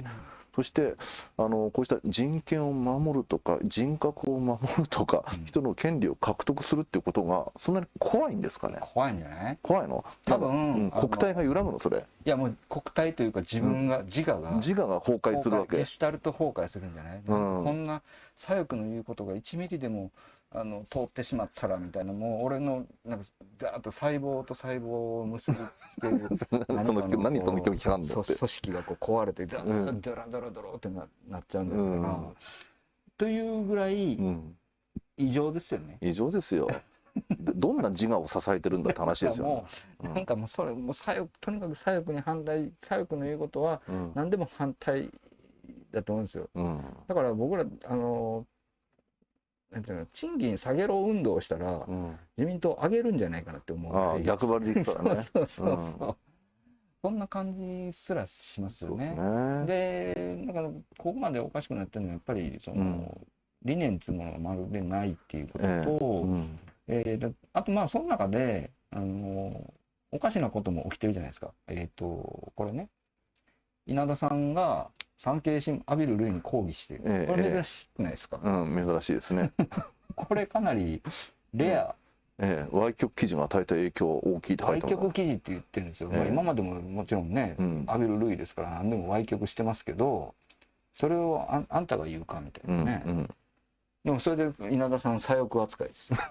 そしてあのこうした人権を守るとか人格を守るとか、うん。人の権利を獲得するっていうことがそんなに怖いんですかね。怖いんじゃない？怖いの？多分うん国体が揺らぐのそれ。いやもう国体というか自分が、自我が。自我が崩壊するわけ。ゲシュタルト崩壊するんじゃない、うん。こんな左翼の言うことが1ミリでもあの通ってしまったらみたいなもう俺のなんかガーッと細胞と細胞を結びつける *laughs* 何かの何そのこう拒否反応って。そう組織がこう壊れてダうん。ドラドラドラってななっちゃうんだから、うん。というぐらいうん異常ですよね。異常ですよ。でどんな自我を支えてるんだって話ですよね。*laughs* なんかもうそれもう左翼とにかく左翼に反対左翼の言うことはうん。何でも反対だと思うんですよ。うん。だから僕らあのなんていうの賃金下げろ運動をしたらうん。自民党上げるんじゃないかなって思うああ逆張りで言ったらね。*laughs* そうそうそうそう、うん。そんな感じすらしますよそうですね。だからここまでおかしくなってるのはやっぱりその、うん。理念っていうものがまるでないっていうことええ。と、うん。えーだあとまあその中であのおかしなことも起きてるじゃないですか。えっ、とこれね。稲田さんが産経新聞浴びる類に抗議している、ええこれ珍しくないですか、うん珍しいですね。*laughs* これかなりレア、ええ、歪曲記事が与えた影響は大きいって書い歪てます曲記事って言ってるんですよ、ええ。まあ、今までももちろんね、うん。浴びる類ですから何でも歪曲してますけどそれをああんたが言うかみたうんいなね、うんでもそれで稲田さん左翼扱いです。よ *laughs*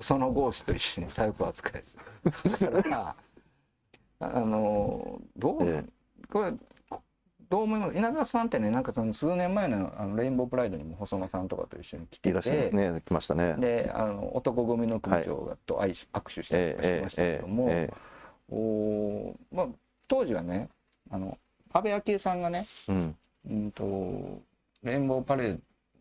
その合子と一緒に左翼扱いです。だからあのどう、えこれどう思います？稲田さんってねなんかその数年前のあのレインボープライドにも細間さんとかと一緒に来ていらっしゃね来ましたね。であの男組の組長がと握手したりとかしてましたけども、えおーまあ、当時はねあの安倍昭恵さんがねえうん。うんとレインボーパレー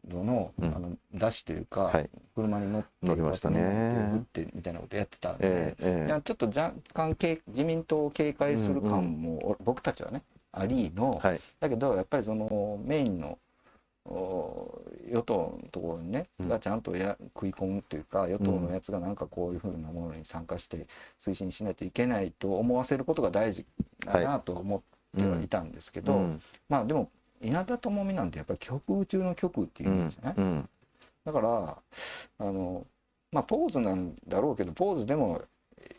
ドの,、うん。あの出しというか、はい。車に乗って乗りましたね。打ってみたいなことやってたんで、ちょっと若干警自民党を警戒する感も、僕たちはねありの、はい。だけどやっぱりそのメインのお与党のところにね、うん。がちゃんとや食い込むというか与党のやつがなんかこういうふうなものに参加して推進しないといけないと思わせることが大事だなと思ってはいたんですけど、うん。まあでも稲田朋美なんてやっぱり極右中の極右っていううんんじゃない、うん。だからあのまあポーズなんだろうけどポーズでも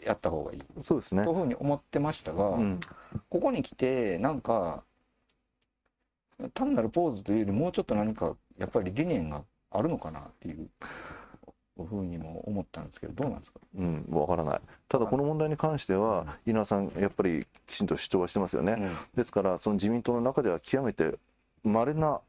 やった方がいい。そうですね。というふうに思ってましたが、うん。ここに来てなんか単なるポーズというよりもうちょっと何かやっぱり理念があるのかなっていうふうにも思ったんですけどどうなんですか？うん、わからない。ただこの問題に関しては、稲田さん、やっぱりきちんと主張はしてますよね。うん。ですから、その自民党の中では極めて稀な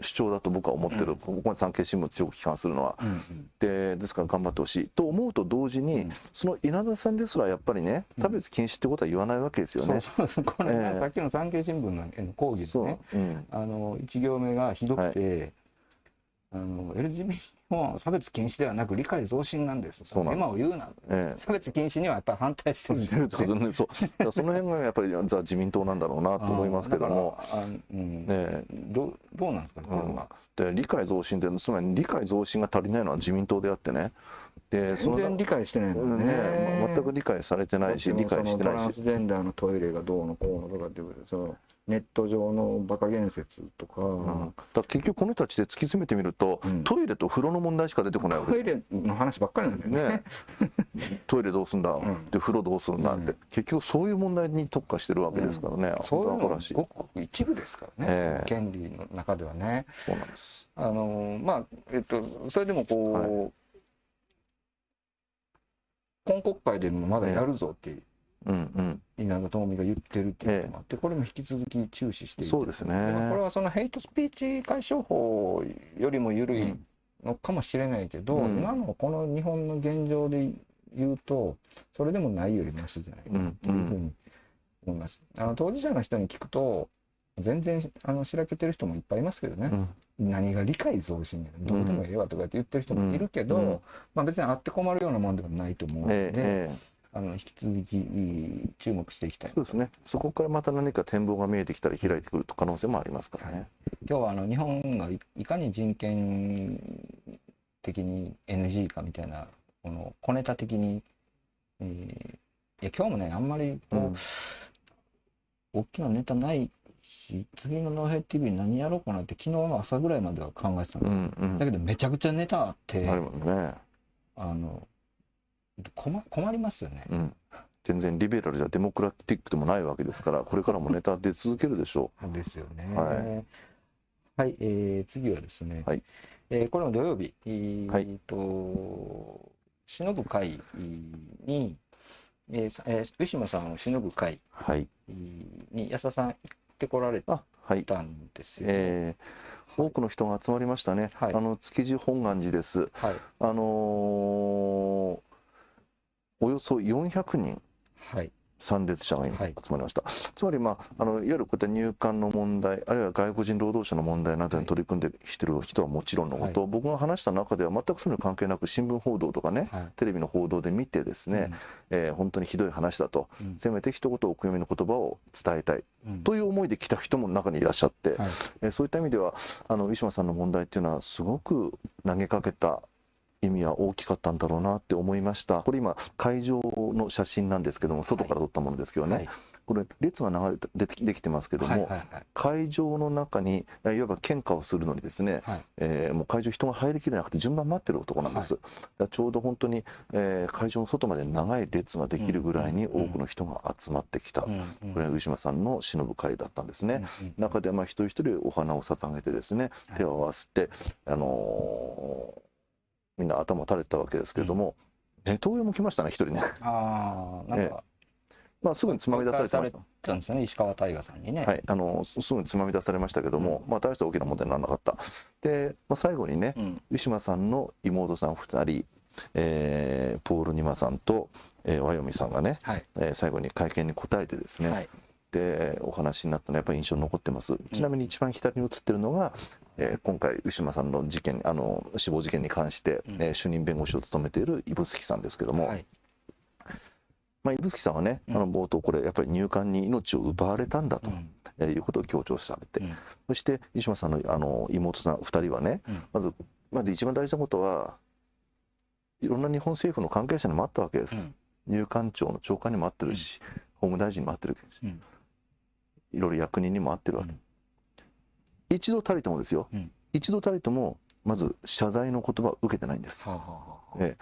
主張だと僕は思ってる、うん。ここまで産経新聞強く批判するのは。うんでですから頑張ってほしい。と思うと同時に、うん。その稲田さんですらやっぱりね、うん。差別禁止ってことは言わないわけですよね。そうそうそう。これ、ええ。さっきの産経新聞の講義でね。う。ん。あの一行目がひどくて、あの LGBT は差別禁止ではなく理解増進なんです。そうなんです。今を言うなええ。差別禁止にはやっぱり反対してるんですよ。ねそう。その辺がやっぱりザ自民党なんだろうなと思いますけども、うん。ねどうどうなんですかね、これは。で理解増進ってつまり理解増進が足りないのは自民党であってね。でその全然理解してないもんねね全く理解されてないし理解してないし。トランスジェンダーのトイレがどうのこうのとかっていうそのネット上のバカ言説とか、うん。だ結局この人たちで突き詰めてみると、うん。トイレと風呂の問題しか出てこないわけ。トイレの話ばっかりなんだよね。ね。*laughs* トイレどうすんだ、ん。で風呂どうするんだ？って、うん。結局そういう問題に特化してるわけですからね、そういうのごくごく一部ですからね、ええ。権利の中ではね。そうなんです。あのまあえっとそれでもこう、今国会でもまだやるぞっていううんうん。稲田朋美が言ってるっていうこともあって、これも引き続き注視していくそうですね。まあこれはそのヘイトスピーチ解消法よりも緩いのかもしれないけど、うん。今のこの日本の現状で言うとそれでもないよりマシじゃないかなというふうに思います。あの当事者の人に聞くと全然あのしらけてる人もいっぱいいますけどね、うん。何が理解増進やどうでもええわとかって言ってる人もいるけど、うん。うん。まあ、別にあって困るようなもんではないと思うので、ええええあの引き続き注目していきたい。そうですね。そこからまた何か展望が見えてきたり開いてくる可能性もありますからね、今日はあの日本がいいかに人権的に NG かみたいなこの小ネタ的に、えーいや今日もねあんまりこう、うん。大きなネタないし次の「ノーヘイ TV」何やろうかなって昨日の朝ぐらいまでは考えてたんです、うんうん。だけどめちゃくちゃネタあってあね、あの困困りますよね。うん、全然リベラルじゃデモクラティックでもないわけですから *laughs* これからもネタ出続けるでしょですよね。ははい、えー次はですね、はい。えーこれも土曜日、えーはい。と、忍ぶ会に、えーさえー、ウィシュマさんを忍ぶ会うはい。に安田さん行ってこられあはい。たんですよ。えー多くの人が集まりましたね、はい。あの築地本願寺です。はい、あのーおよそ400人はい、参列者が今はい。集まりました、つまり、まあ、あのいわゆるこういった入管の問題あるいは外国人労働者の問題などに取り組んできてる人はもちろんのこと、僕が話した中では全くそういうの関係なく新聞報道とかねはい、テレビの報道で見てですね、えー本当にひどい話だと、うん。せめて一言お悔やみの言葉を伝えたい。うん。という思いで来た人も中にいらっしゃって、はい。えーそういった意味ではあのウィシュマさんの問題っていうのはすごく投げかけた意味は大きかったんだろうなって思いました。これ今会場の写真なんですけども外から撮ったものですけどね、はい。これ列が流れてできてますけども、はいはいはい。会場の中にいわば献花をするのにですね、はい。えーもう会場人が入りきれなくて順番待ってるところなんです、だからちょうど本当に、えー会場の外まで長い列ができるぐらいに多くの人が集まってきた、うんうん。これはウィシュマさんの忍ぶ会だったんですね、うんうん。中でまあ一人一人お花を捧げてですねはい。手を合わせて、あのーみんな頭を垂れてたわけですけれども、ネトウヨも来ましたね一人ね、ああ、なんか、まあ、すぐにつまみ出されてましたたんですよね、石川大河さんにね。はい、あのすすぐにつまみ出されましたけども、まあ、大した大きな問題にならなかった。で、まあ、最後にねうん。ウさんの妹さん2人、えーポール・ニマさんと、えー、ワヨミさんがね、はい、えー最後に会見に答えてですね、はい、でお話になったのはやっぱり印象に残ってます。ちなみに一番左に写ってるのがえー今回ウィシュマさんの事件あの死亡事件に関して、うん。えー主任弁護士を務めている指宿さんですけども、はい。まあ、指宿さんはね、うん。あの冒頭これやっぱり入管に命を奪われたんだと、うん。えーいうことを強調されて、うん。そしてウィシュマさんのあの妹さん2人はね、うん。まずまず一番大事なことはいろんな日本政府の関係者にもあったわけです、うん。入管庁の長官にも会ってるし、法務大臣にも会ってるし、うん。いろいろ役人にも会ってるわけ、うん一度たりともですよ、うん。一度たりともまず謝罪の言葉を受けてないんです。はあはあはあえ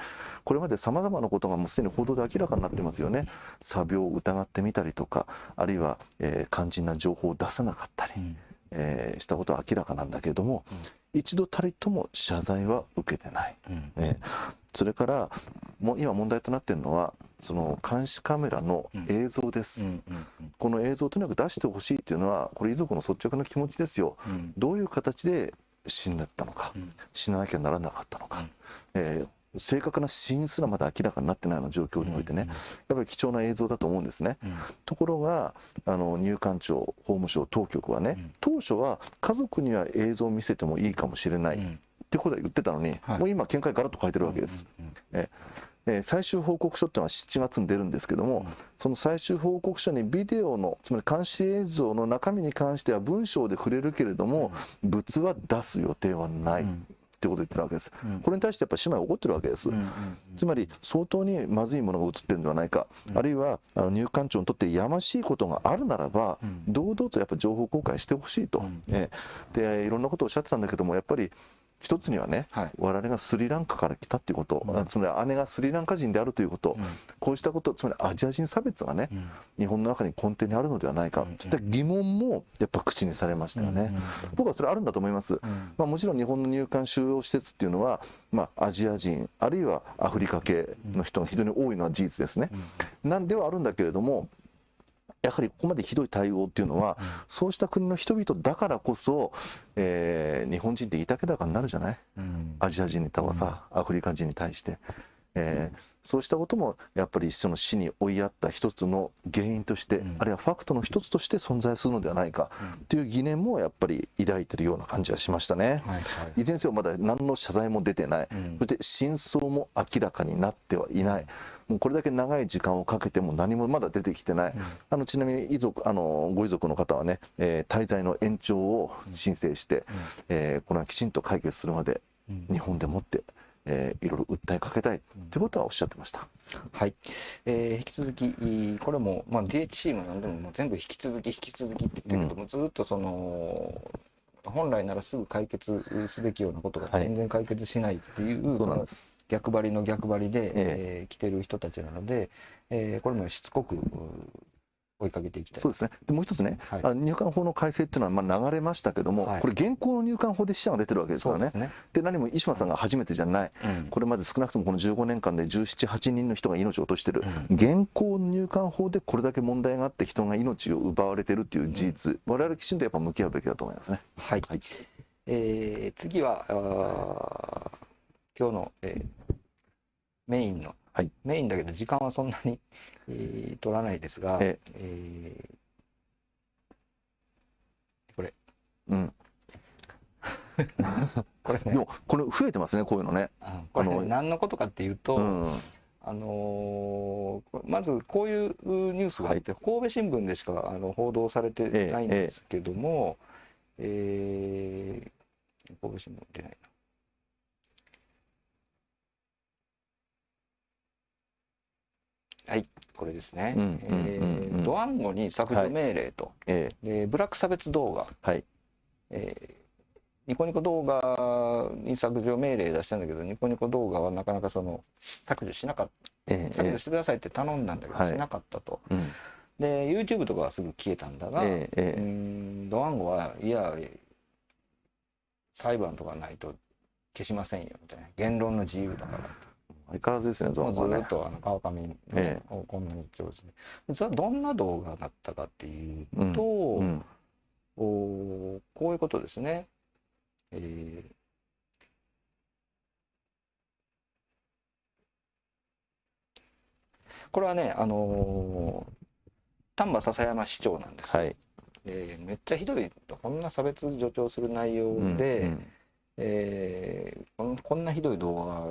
これまでさまざまなことがもうすでに報道で明らかになってますよね。詐病を疑ってみたりとかあるいは、えー肝心な情報を出さなかったり、うん。えーしたことは明らかなんだけれども、一度たりとも謝罪は受けてない、うん。えーそれからもう今問題となっているのはその監視カメラの映像です、この映像をとにかく出してほしいっていうのはこれ遺族の率直な気持ちですよ。うん。どういう形で死んだったのか、うん。死ななきゃならなかったのか、うん。えー正確な死因すらまだ明らかになってないような状況においてね、うんやっぱり貴重な映像だと思うんですね。うん。ところがあの入管庁法務省当局はね、うん。当初は家族には映像を見せてもいいかもしれない、っうん。てことは言ってたのに、はい。もう今見解ガラッと変えてるわけです。うんえー最終報告書っていうのは7月に出るんですけども、うん。その最終報告書にビデオのつまり監視映像の中身に関しては文章で触れるけれども、物は出す予定はない、っうんてことを言ってるわけです。うん。これに対してやっぱ姉妹は怒ってるわけです。うんうんつまり相当にまずいものが映ってるんではないか、あるいはあの入管庁にとってやましいことがあるならば、うん。堂々とやっぱ情報公開してほしいと、うん。ええでいろんなことをおっしゃってたんだけどもやっぱり一つにはね、はい。我々がスリランカから来たっていうこと、うん。あつまり姉がスリランカ人であるということ、うん。こうしたことつまりアジア人差別がね、うん。日本の中に根底にあるのではないか、うん。そういった疑問もやっぱ口にされましたよね。うん僕はそれあるんだと思います。うん。まあ、もちろん日本の入管収容施設っていうのは、まあ、アジア人あるいはアフリカ系の人が非常に多いのは事実ですね。なんではあるんだけれどもやはりここまでひどい対応っていうのは、そうした国の人々だからこそ、えー日本人っていたけだかになるじゃない？うん。アジア人に対はさ、アフリカ人に対して、えーそうしたこともやっぱりその死に追いやった一つの原因として、うん。あるいはファクトの一つとして存在するのではないかという疑念もやっぱり抱いてるような感じはしましたね。はいはい。いずれにせよまだ何の謝罪も出てない、うん。そして真相も明らかになってはいない、もうこれだけ長い時間をかけても何もまだ出てきてない、あのちなみに遺族あのご遺族の方はね、えー滞在の延長を申請して、えーこれはきちんと解決するまでうん。日本でもって、えーいろいろ訴えかけたいということはおっしゃってました。はい、えー引き続きこれも、まあ、DHC も何でももう全部引き続き引き続きって言ってるけども、ずっとその本来ならすぐ解決すべきようなことがはい。全然解決しないっていう、そうなんです。逆張りの逆張りで、ええ。ー来てる人たちなので、えーこれもしつこくう追いかけていきたい。そうですね。でもう一つね、はい。入管法の改正っていうのはまあ流れましたけども、はい。これ現行の入管法で死者が出てるわけですからね。です。ね、で何も石間さんが初めてじゃない。うん。これまで少なくともこの15年間で17、8人の人が命を落としてる、現行の入管法でこれだけ問題があって人が命を奪われてるっていう事実、我々きちんとやっぱ向き合うべきだと思いますね。はい、はい。えー次はあー今日の、えーメインの、はい。メインだけど時間はそんなに、えー取らないですが、え。えうん。ー *laughs* これでねもこれ増えてますねこういうのね。うんこれね何のことかっていうと、うん。あのーこれまずこういうニュースがあって、神戸新聞でしかあの報道されてないんですけども、えー神戸新聞出ないはい、これですね。ドワンゴに削除命令と、えでブラック差別動画、えはい。えーニコニコ動画に削除命令出したんだけど、ニコニコ動画はなかなかその削除しなかった。ええ削除してくださいって頼んだんだけど、はいしなかったと。うんで、YouTube とかはすぐ消えたんだが、ええドワンゴはいや、裁判とかないと消しませんよみたいな。言論の自由だから。相変わらずですね、はね。ーっとあの川上ね、えこんなに上手で。実はどんな動画だったかっていううんと、うん。おこういうことですね。えーこれはね、あのー丹波篠山市長なんですよ。はい。えーめっちゃひどいこんな差別助長する内容うんで、うんえーこんこんなひどい動画が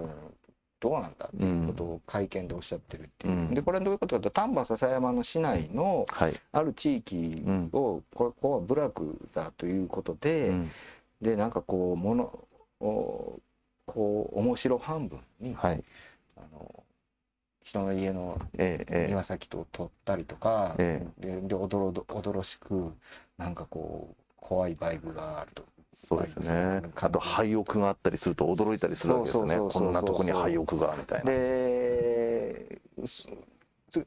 どうなんだっていうことを会見でおっしゃってるっていう、うん。でこれはどういうことかと丹波篠山の市内のはい、ある地域を、これここは部落だということで、うん。でなんかこうものをこう面白半分に、はい。あの人の家のえええ庭先と撮ったりとか、えででおどろどおどろしくなんかこう怖いバイブがあるとそうですね。ブあと廃屋があったりすると驚いたりするわけですね。こんなとこに廃屋がみたいな。で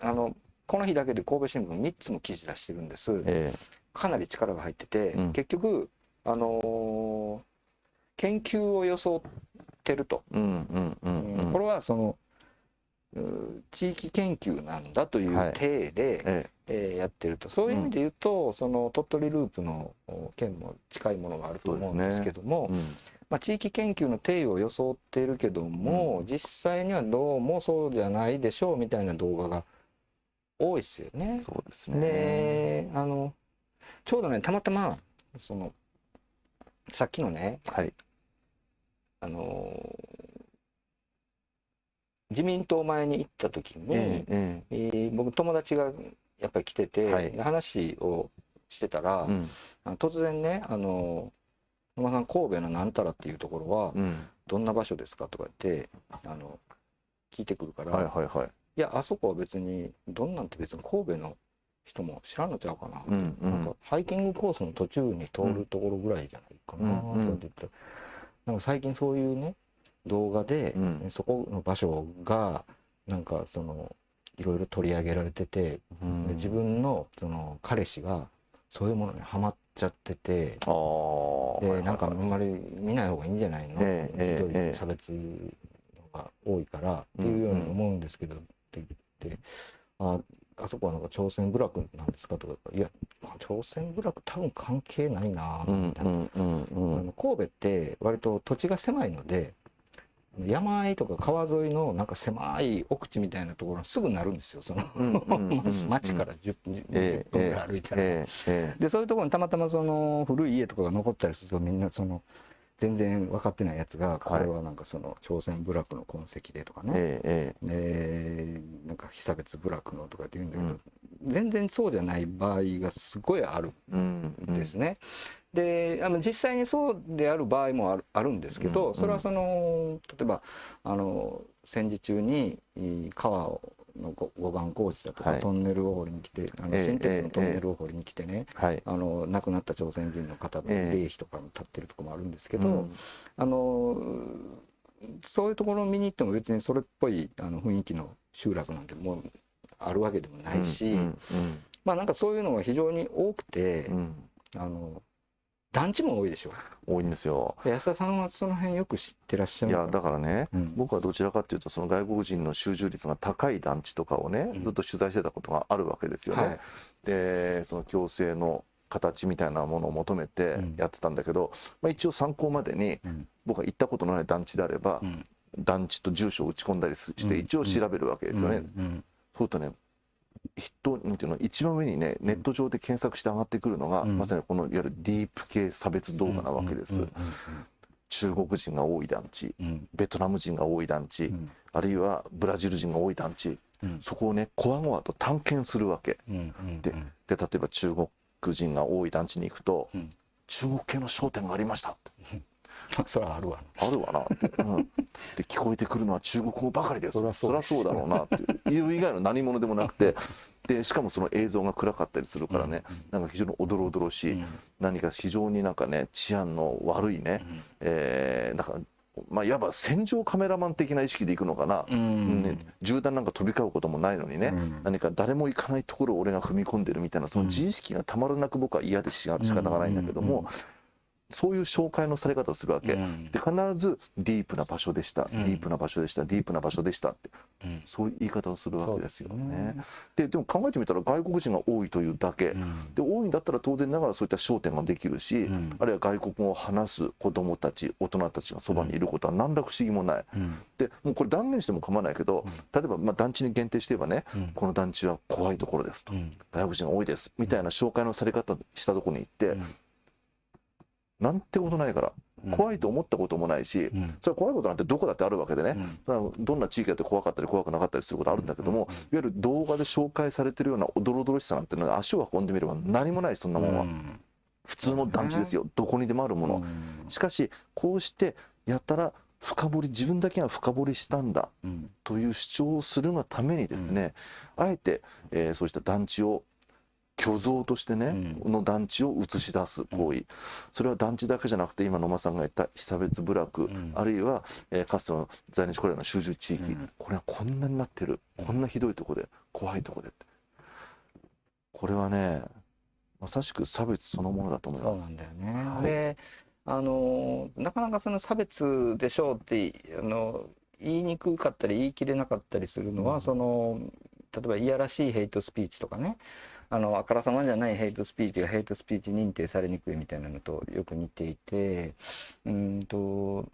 あのこの日だけで神戸新聞3つも記事出してるんです。えかなり力が入ってて、うん。結局あのー研究を装ってると、これはそのう地域研究なんだというはい。体で、ええ。ーやってると。そういう意味で言うと、その鳥取ループのお件も近いものがあると思うんですけども、えうん。まあ、地域研究の定位を装っているけども、実際にはどうもそうじゃないでしょうみたいな動画が多いですよね。そうですね。であのちょうどねたまたまそのさっきのねはい。あの自民党前に行った時に、えー僕友達がやっぱり来てて、はい。話をしてたら、えうん。突然ね「あの野間さん神戸のなんたらっていうところはうん。どんな場所ですか?」とか言ってあの聞いてくるから「はいはいはい。いやあそこは別にどんなんって別に神戸の人も知らんのちゃうかな」うんうなんかんハイキングコースの途中に通るところぐらいじゃないかな、うんうん。なんか最近そういうね動画で、うん。そこの場所がなんかそのいろいろ取り上げられてて、自分のその彼氏がそういうものにはまっちゃっててああでなんかあんまり見ない方がいいんじゃないの、ええ差別が多いからっていうように思うんですけど、って言ってああそこはなんか朝鮮部落なんですかとかいや朝鮮部落多分関係ないなうんみたいな、神戸って割と土地が狭いので山あいとか川沿いのなんか狭い奥地みたいなところにすぐなるんですよ。その、町から10分え10分えぐらい歩いたら。でそういうところにたまたまその古い家とかが残ったりするとみんなその全然分かってないやつがこれはなんかその朝鮮部落の痕跡でとかね、ええでなんか被差別部落のとかって言うんだけど、全然そうじゃない場合がすごいあるんですね。であの実際にそうである場合もあるあるんですけど、うんそれはその例えばあの戦時中にい川のご護岸工事だとか、はい。トンネルを掘りに来てあのええ新鉄のトンネルを掘りに来てね、はい。あの亡くなった朝鮮人の方のええ。霊碑とかも立ってるところもあるんですけど、うん。あのそういうところを見に行っても別にそれっぽいあの雰囲気の集落なんてもうあるわけでもないし、うんうんまあなんかそういうのが非常に多くて、うんうん。あの団地も多いでしょ。多いんですよ。で安田さんはその辺よく知ってらっしゃるいやだからねうん。僕はどちらかというとその外国人の集中率が高い団地とかをねうん。ずっと取材してたことがあるわけですよね。はい。でその共生の形みたいなものを求めてうん。やってたんだけど、まあ、一応参考までにうん。僕が行ったことのない団地であれば、うん。団地と住所を打ち込んだりすしてうん。一応調べるわけですよね。うん。そうするとね人なんていうの一番上にねネット上で検索して上がってくるのが、うん。まさにこのいわゆるディープ系差別動画なわけです。うん中国人が多い団地ベトナム人が多い団地、うん。あるいはブラジル人が多い団地うん。そこをねこわごわと探検するわけ。でで例えば中国人が多い団地に行くと、うん。中国系の商店がありましたそれはあるわ。あるわなって、うん、で聞こえてくるのは中国語ばかりです。そりゃそうそうだろうなっていう。以外の何者でもなくて。でしかもその映像が暗かったりするからね、なんか非常におどろおどろしい、うん。何か非常になんかね治安の悪いね、うん。えーなんかまあいわば戦場カメラマン的な意識で行くのかな、うん。ね、銃弾なんか飛び交うこともないのにね、うん。何か誰も行かないところを俺が踏み込んでるみたいなその自意識がたまらなく僕は嫌でしが仕方がないんだけども、そういう紹介のされ方をするわけ、うん。で必ずディープな場所でした、うん。ディープな場所でした。ディープな場所でしたって。うん。そういう言い方をするわけですよね。ででも考えてみたら外国人が多いというだけ、うん。で多いんだったら当然ながらそういった商店ができるし、うん。あるいは外国語を話す子どもたち大人たちがそばにいることは何ら不思議もない。うん。でもうこれ断言しても構わないけど、例えばまあ団地に限定して言えばね、うん。この団地は怖いところですと、うん。外国人が多いです。みたいな紹介のされ方したところに行って、うんなんてことないから、うん。怖いと思ったこともないし、うん。それは怖いことなんてどこだってあるわけでね、どんな地域だって怖かったり怖くなかったりすることあるんだけども、いわゆる動画で紹介されてるようなおどろおどろしさなんてのは足を運んでみれば何もないそんなものは、うん。普通の団地ですよ。どこにでもあるもの、うん。しかしこうしてやったら深掘り自分だけが深掘りしたんだうん。という主張をするがためにですね、あえて、えーそうした団地を虚像としてね、うん。の団地を映し出す行為、それは団地だけじゃなくて今野間さんが言った被差別部落、ん。あるいは、えーかつての在日コリアの集中地域、うん。これはこんなになってる。こんなひどいとこで怖いとこでって。これはねまさしく差別そのものだと思います。そうなん。だよね。はい。であのなかなかその差別でしょうってあの言いにくかったり言い切れなかったりするのは、うん。その例えばいやらしいヘイトスピーチとかねあのあからさまじゃないヘイトスピーチがヘイトスピーチ認定されにくいみたいなのとよく似ていてうんと、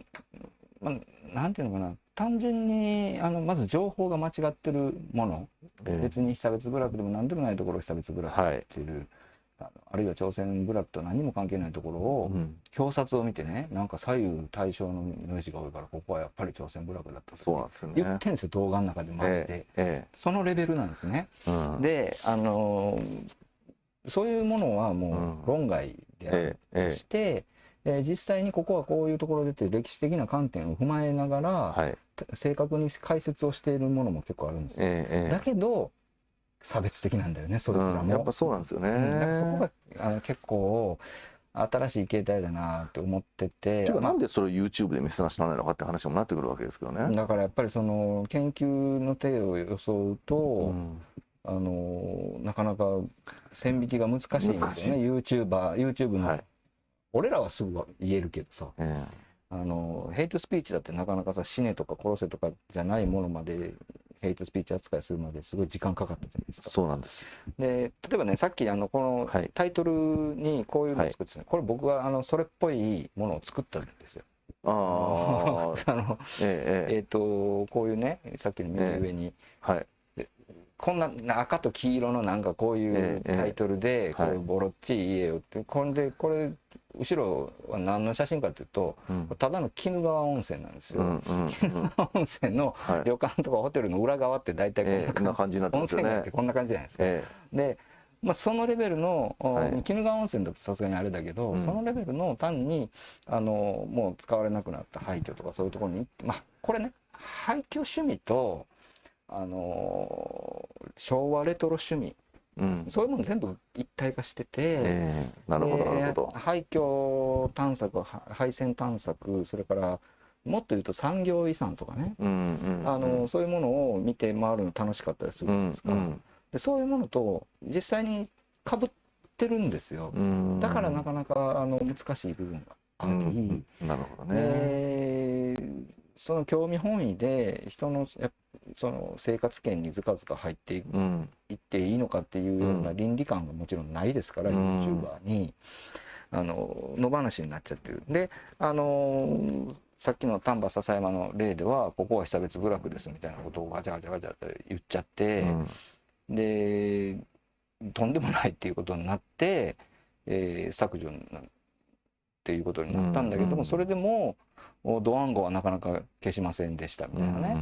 まあ、なんていうのかな。単純にあのまず情報が間違ってるもの、ええ。別に被差別部落でも何でもないところを被差別部落はいっていう、あのあるいは朝鮮部落と何も関係ないところを、うん。表札を見てねなんか左右対称の名字が多いからここはやっぱり朝鮮部落だったとそうなんですよね。言ってんですよ動画の中でマジで、ええそのレベルなんですね。ええうん。であのーそういうものはもう論外であるええええとして、え。ー実際にここはこういうところでって歴史的な観点を踏まえながら、はい。正確に解説をしているものも結構あるんですよ、ええええ。だけど差別的なんだよねそいつらも、うん、やっぱそうなんですよね。うんそこがあの結構新しい形態だなって思ってて。ていうかなんでそれを YouTube で見せなしならないのかって話にもなってくるわけですけどね。だからやっぱりその研究の手を装うと、うん。あのなかなか線引きが難しいんですよね。YouTuber YouTube の、はい。俺らはすぐ言えるけどさ。え。あのヘイトスピーチだってなかなかさ死ねとか殺せとかじゃないものまでヘイトスピーチ扱いするまですごい時間かかったじゃないですえか。そうなんです。で例えばねさっきあのこのはいタイトルにこういうのを作ってたね、これ僕があのそれっぽいものを作ったんですよ。ああ、*laughs* あのええええっ、とこういうねさっきの右上に、えはい。こんな赤と黄色のなんかこういうええタイトルで、こはいうボロっちい家をってこれでこれ後ろは何の写真かっていうとうんただの鬼怒川温泉なんですよ。うんうんうん。温泉のはい。旅館とかホテルの裏側って大体こんええこんなな感じ、になって温ますよね泉街って。こんな感じじゃないですか。えで、まあ、そのレベルの、おはい鬼怒川温泉だとさすがにあれだけど、うんそのレベルの単にあのもう使われなくなった廃墟とかそういうところに行ってまあこれね廃墟趣味とあの昭和レトロ趣味えうん。そういうもの全部一体化してて、ええなるほどでなるほど。廃墟探索は廃線探索それからもっと言うと産業遺産とかね、うんうん。あのそういうものを見て回るの楽しかったりするうんじゃないですか。うんでそういうものと実際にかぶってるんですよ。うん。だからなかなかあの難しい部分があうり、んなるほどね。でその興味本位で人のその生活圏にずかずか入っていっていいのかっていうようなうん。倫理観がもちろんないですから、うん。YouTuber に。あの野放しになっちゃってる。であのさっきの丹波篠山の例ではここは被差別部落ですみたいなことをガチャガチャガチャって言っちゃって。うん。でとんでもないっていうことになって、えー削除っていうことになったんだけども、うんうんそれでもおドワンゴはなかなか消しませんでしたみたいなね、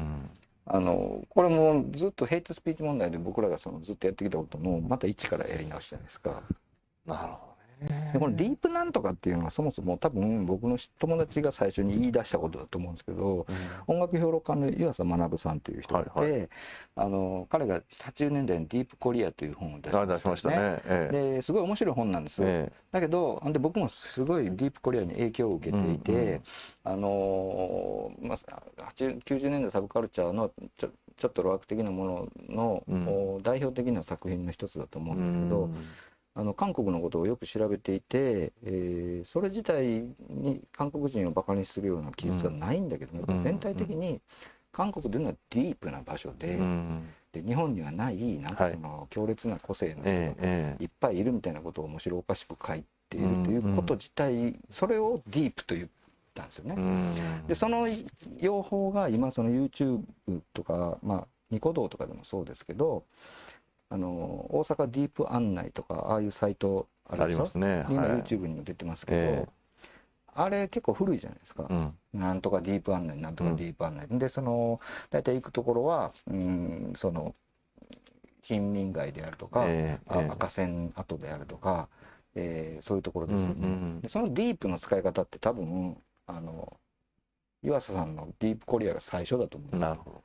あのこれもずっとヘイトスピーチ問題で僕らがそのずっとやってきたことのまた一からやり直しじゃないですか。なるほどね。でこのディープなんとかっていうのはそもそも多分僕の友達が最初に言い出したことだと思うんですけど、音楽評論家の湯浅学さんという人がいて、はいはあの彼が80年代に「ディープコリア」という本を出しあま出しましたね。ええ。ですごい面白い本なんです、えだけどで僕もすごいディープコリアに影響を受けていて、うんうんあのーまあ、80 90年代サブカルチャーのちょちょっとロアク的なものの、うん。お代表的な作品の一つだと思えうんですけど、あの韓国のことをよく調べていて、えーそれ自体に韓国人をバカにするような記述はないんだけども、うん全体的に韓国というのはディープな場所で,、うんで日本にはないなんかはい。その強烈な個性の人がいっぱいいるみたいなことを面白おかしく書いているということ自体、それをディープと言ったんですよね。え。うん。でその用法が今その YouTube とか、まあ、ニコ動とかでもそうですけどあの大阪ディープ案内とかああいうサイトあありるでしょ？ますね。今はい。YouTube にも出てますけど、えあれ結構古いじゃないですか、うん。なんとかディープ案内なんとかディープ案内、でその大体行くところはうんその貧民街であるとか、ええええ。あ赤線跡であるとか、えーそういうところですよね。うんうん。でそのディープの使い方って多分あの湯浅さんのディープコリアが最初だと思うんですよ。なるほど。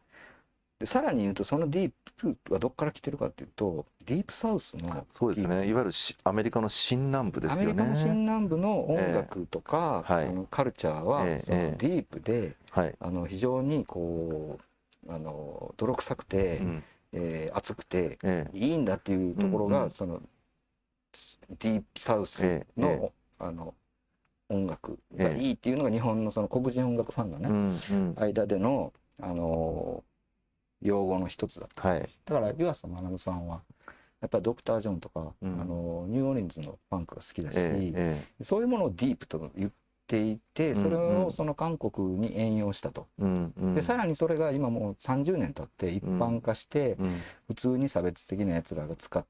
でさらに言うとそのディープはどこから来てるかっていうとディープサウスのそうですね。いわゆるしアメリカの新南部ですよね。アメリカの新南部の音楽とか、ええ。はい。あのカルチャーは、ディープではい。あの非常にこうあの泥臭くて、うん。えー熱くてえいいんだっていうところが、うんうん。そのディープサウスええの,、え。あの音楽がいいっていうのが日本のその黒人音楽ファンのえね、うんうん。間での、あの用語の一つだった。はい。だから湯浅学さんはやっぱりドクター・ジョンとか、うん。あのニューオーリンズのファンクが好きだし、えええそういうものをディープと言っていてそれをその韓国に援用したと。えうんうん。でさらにそれが今もう30年経って一般化して、うん。普通に差別的なやつらが使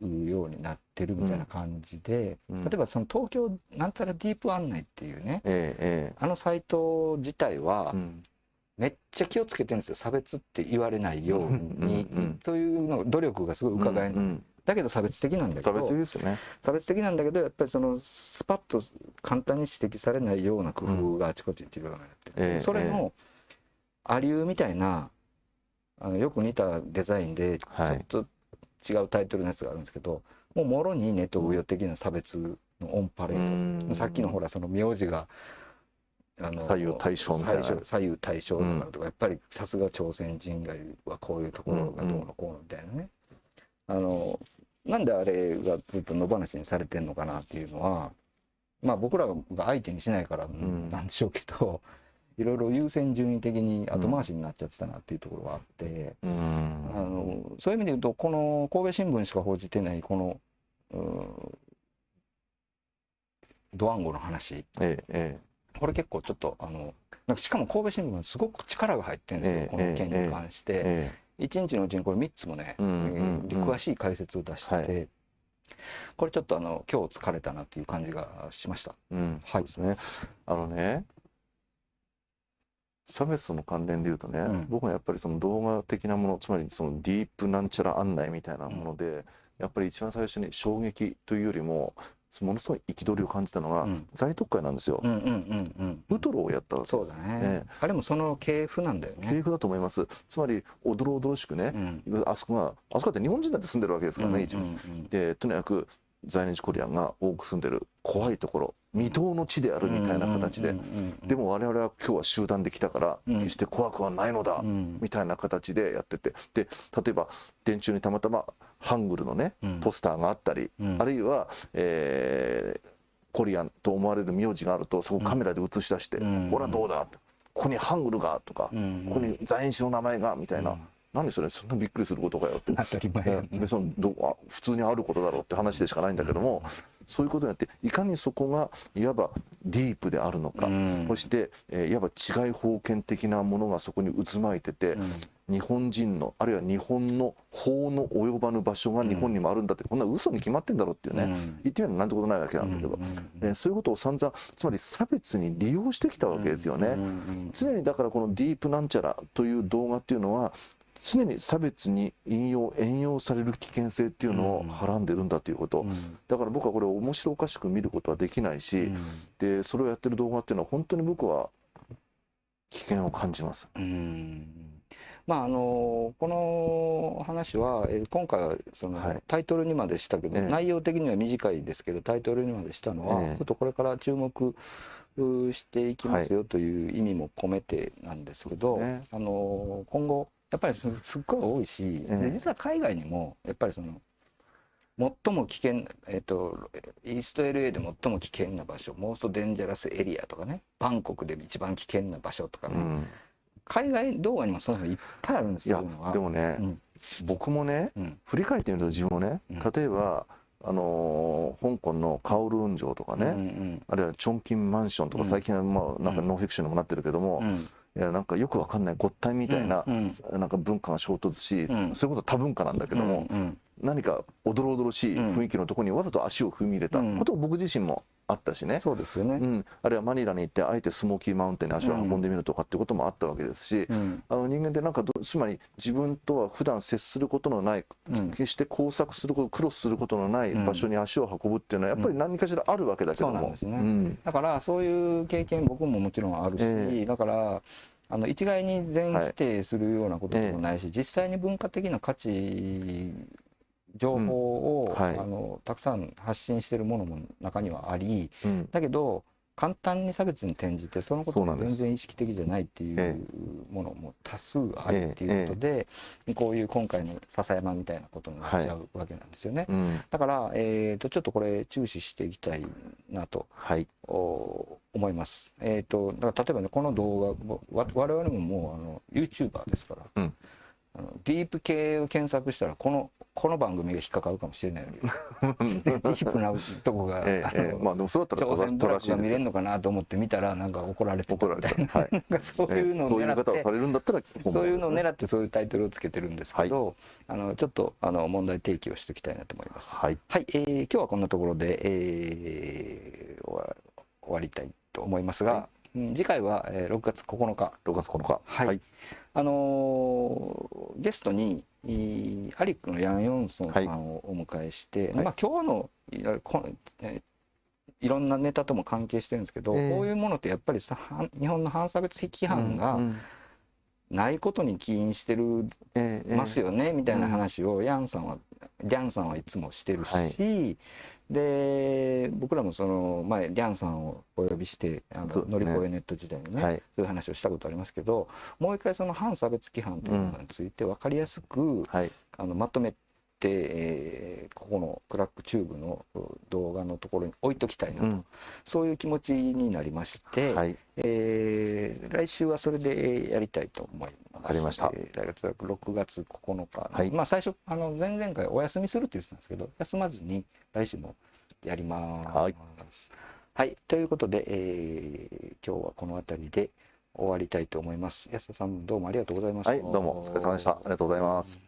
うようになってるみたいな感じで、うん。例えばその東京なんたらディープ案内っていうねえええあのサイト自体はめっちゃ気をつけてるんですよ差別って言われないように、うんうんうんというの努力がすごい伺える、うんうんだけど差別的なんだけ差ど別ですよね。差別的なんだけどやっぱりそのスパッと簡単に指摘されないような工夫があちこちに散りばめられてて、ええそれのアリューみたいなあのよく似たデザインでちょはいっと違うタイトルのやつがあるんですけど、もうもろにネトウヨ的な差別のオンパレード、さっきのほらその名字があの左右対称みたいな。左右対称とかとか、やっぱりさすが朝鮮人街はこういうところがどうのこうのみたいなね、あのなんであれがずっと野放しにされてんのかなっていうのはまあ僕らが相手にしないからん。なんでしょうけど、*laughs* いろいろ優先順位的に後回しになっちゃってたなっていうところがあって、うん。あのそういう意味で言うとこの神戸新聞しか報じてないこのうんドワンゴの話えええこれ結構ちょっとあのなんかしかも神戸新聞はすごく力が入ってるんですよ、ええこの件に関して、ええ一日のうちにこれ3つもね、うん詳しい解説を出してて、はこれちょっとあの今日疲れたなっていう感じがしました。えうんはいですね。あのね。差別との関連で言うとね、うん僕はやっぱりその動画的なものつまりそのディープなんちゃら案内みたいなもので、やっぱり一番最初に衝撃というよりもものすごい憤りを感じたのは、うん在特会なんですよ、うんうんうんうんウトロをやったわけそうだね、ねあれもその系譜なんだよね。系譜だと思いますつまりおどろおどろしくねう、んあそこがあそこだって日本人だって住んでるわけですからね、一応うんうんでとにかく在日コリアンが多く住んでる怖いところ未踏の地であるみたいな形で、でも我々は今日は集団で来たからうん。決して怖くはないのだ、うん。みたいな形でやってて。で例えば電柱にたまたまハングルのねうん。ポスターがあったり、うん。あるいは、えーコリアンと思われる名字があるとそこをカメラで映し出して「うん。ほらどうだ」ここにハングルが」とか、うん。ここに在日の名前が」みたいな、うん何それそんなびっくりすることかよって。当たり前やでそのどあ普通にあることだろうって話でしかないんだけどもそういうことによっていかにそこがいわばディープであるのか、うん。そして、えーいわば違い封建的なものがそこに渦巻いてて、日本人のあるいは日本の法の及ばぬ場所が日本にもあるんだって、こんな嘘に決まってんだろうっていうね、うん。言ってみればなんてことないわけなんだけど、えーそういうことを散々つまり差別に利用してきたわけですよね。常にだからこのディープなんちゃらという動画っていうのは常に差別に引用援用される危険性っていうのをはらんでるんだということ、だから僕はこれを面白おかしく見ることはできないし、でそれをやってる動画っていうのは本当に僕は危険を感じます。うん。まああのこの話はえー今回はそのはい。タイトルにまでしたけど、ええ。内容的には短いですけどタイトルにまでしたのは、ええ。ちょっとこれから注目うしていきますよという意味も込めてなんですけど、そうですね。あの今後やっぱりすすっごい多いし、ええで実は海外にもやっぱりその最も危険、えっと、イースト LA で最も危険な場所、モーストデンジャラスエリアとかね、バンコクで一番危険な場所とかね、うん。海外動画にもそういうのいっぱいあるんですよ。いやでもね、うん。僕もねうん。振り返ってみると自分もねうん。例えば、あのー香港のカオル運城とかね、うんうんあるいはチョンキンマンションとかうん。最近はまあなんかノンフィクションにもなってるけども、うんいやなんかよくわかんないごったみたいな、うんなんか文化が衝突し、うん。それこそ多文化なんだけども、うん何かおどろおどろしい雰囲気のところにわざと足を踏み入れたうん。ことを僕自身もあったしね、そうですよね。うん、あるいはマニラに行ってあえてスモーキーマウンテンに足を運んでみるとかってこともあったわけですし、うん。あの人間ってなんかどつまり自分とは普段接することのない、うん。決して工作することクロスすることのない場所に足を運ぶっていうのはやっぱり何かしらあるわけだけども、だからそういう経験僕ももちろんあるし、えだからあの一概に全否定するようなことでもないし、実際に文化的な価値情報を、うん。はい。あのたくさん発信しているものも中にはありうん。だけど簡単に差別に転じてそのことが全然意識的じゃないっていえうものも多数あるっていうことで、こういう今回の笹山みたいなことになっちゃうわけなんですよね。うん。だから、えー、とちょっとこれ注視していきたいなとはい。お思います。えっ、とだから例えばねこの動画わ我々ももうあの YouTuber ですから、うんあのディープ系を検索したらこのこの番組が引っかかるかもしれないわけです。*laughs* ディープなとこが、ええまあでもそうだったら正しいでするのかなと思って見たらなんか怒られてたみたいなた。は *laughs* いなんかそういうのをそういう狙って見方をされるんだったら本そういうのを狙ってそういうタイトルをつけてるんですけど、あのちょっとあの問題提起をしておきたいなと思います。はい。はい、えー今日はこんなところで、えー終わりたいと思いますが、はうん次回は、えー6月9日、6月9日。はい。あのーゲストにいーアリックのヤン・ヨンソンさんをお迎えして、はい。まあ、今日のいろいろんなネタとも関係してるんですけど、ええ。こういうものってやっぱりさ反日本の反差別規範うんがうん。ないことに起因してるますよねみたいな話をヤンさんはリャンさんはいつもしてるし、はいで僕らもその前リャンさんをお呼びしてあの、乗り越えネット時代にね、はい。そういう話をしたことありますけどもう一回その反差別規範というものについて分かりやすく、はい。あのまとめて、えーここのクラックチューブの動画のところに置いときたいなと、うん。そういう気持ちになりまして、はい。えー来週はそれでやりたいと思います。わかりました。えー来月6月9日、はい。まあ最初あの前々回お休みするって言ってたんですけど休まずに来週もやります。はい。はい。ということで、えー今日はこの辺りで終わりたいと思います。安田さんどうもありがとうございました。はいどうもお疲れ様でした。ありがとうございます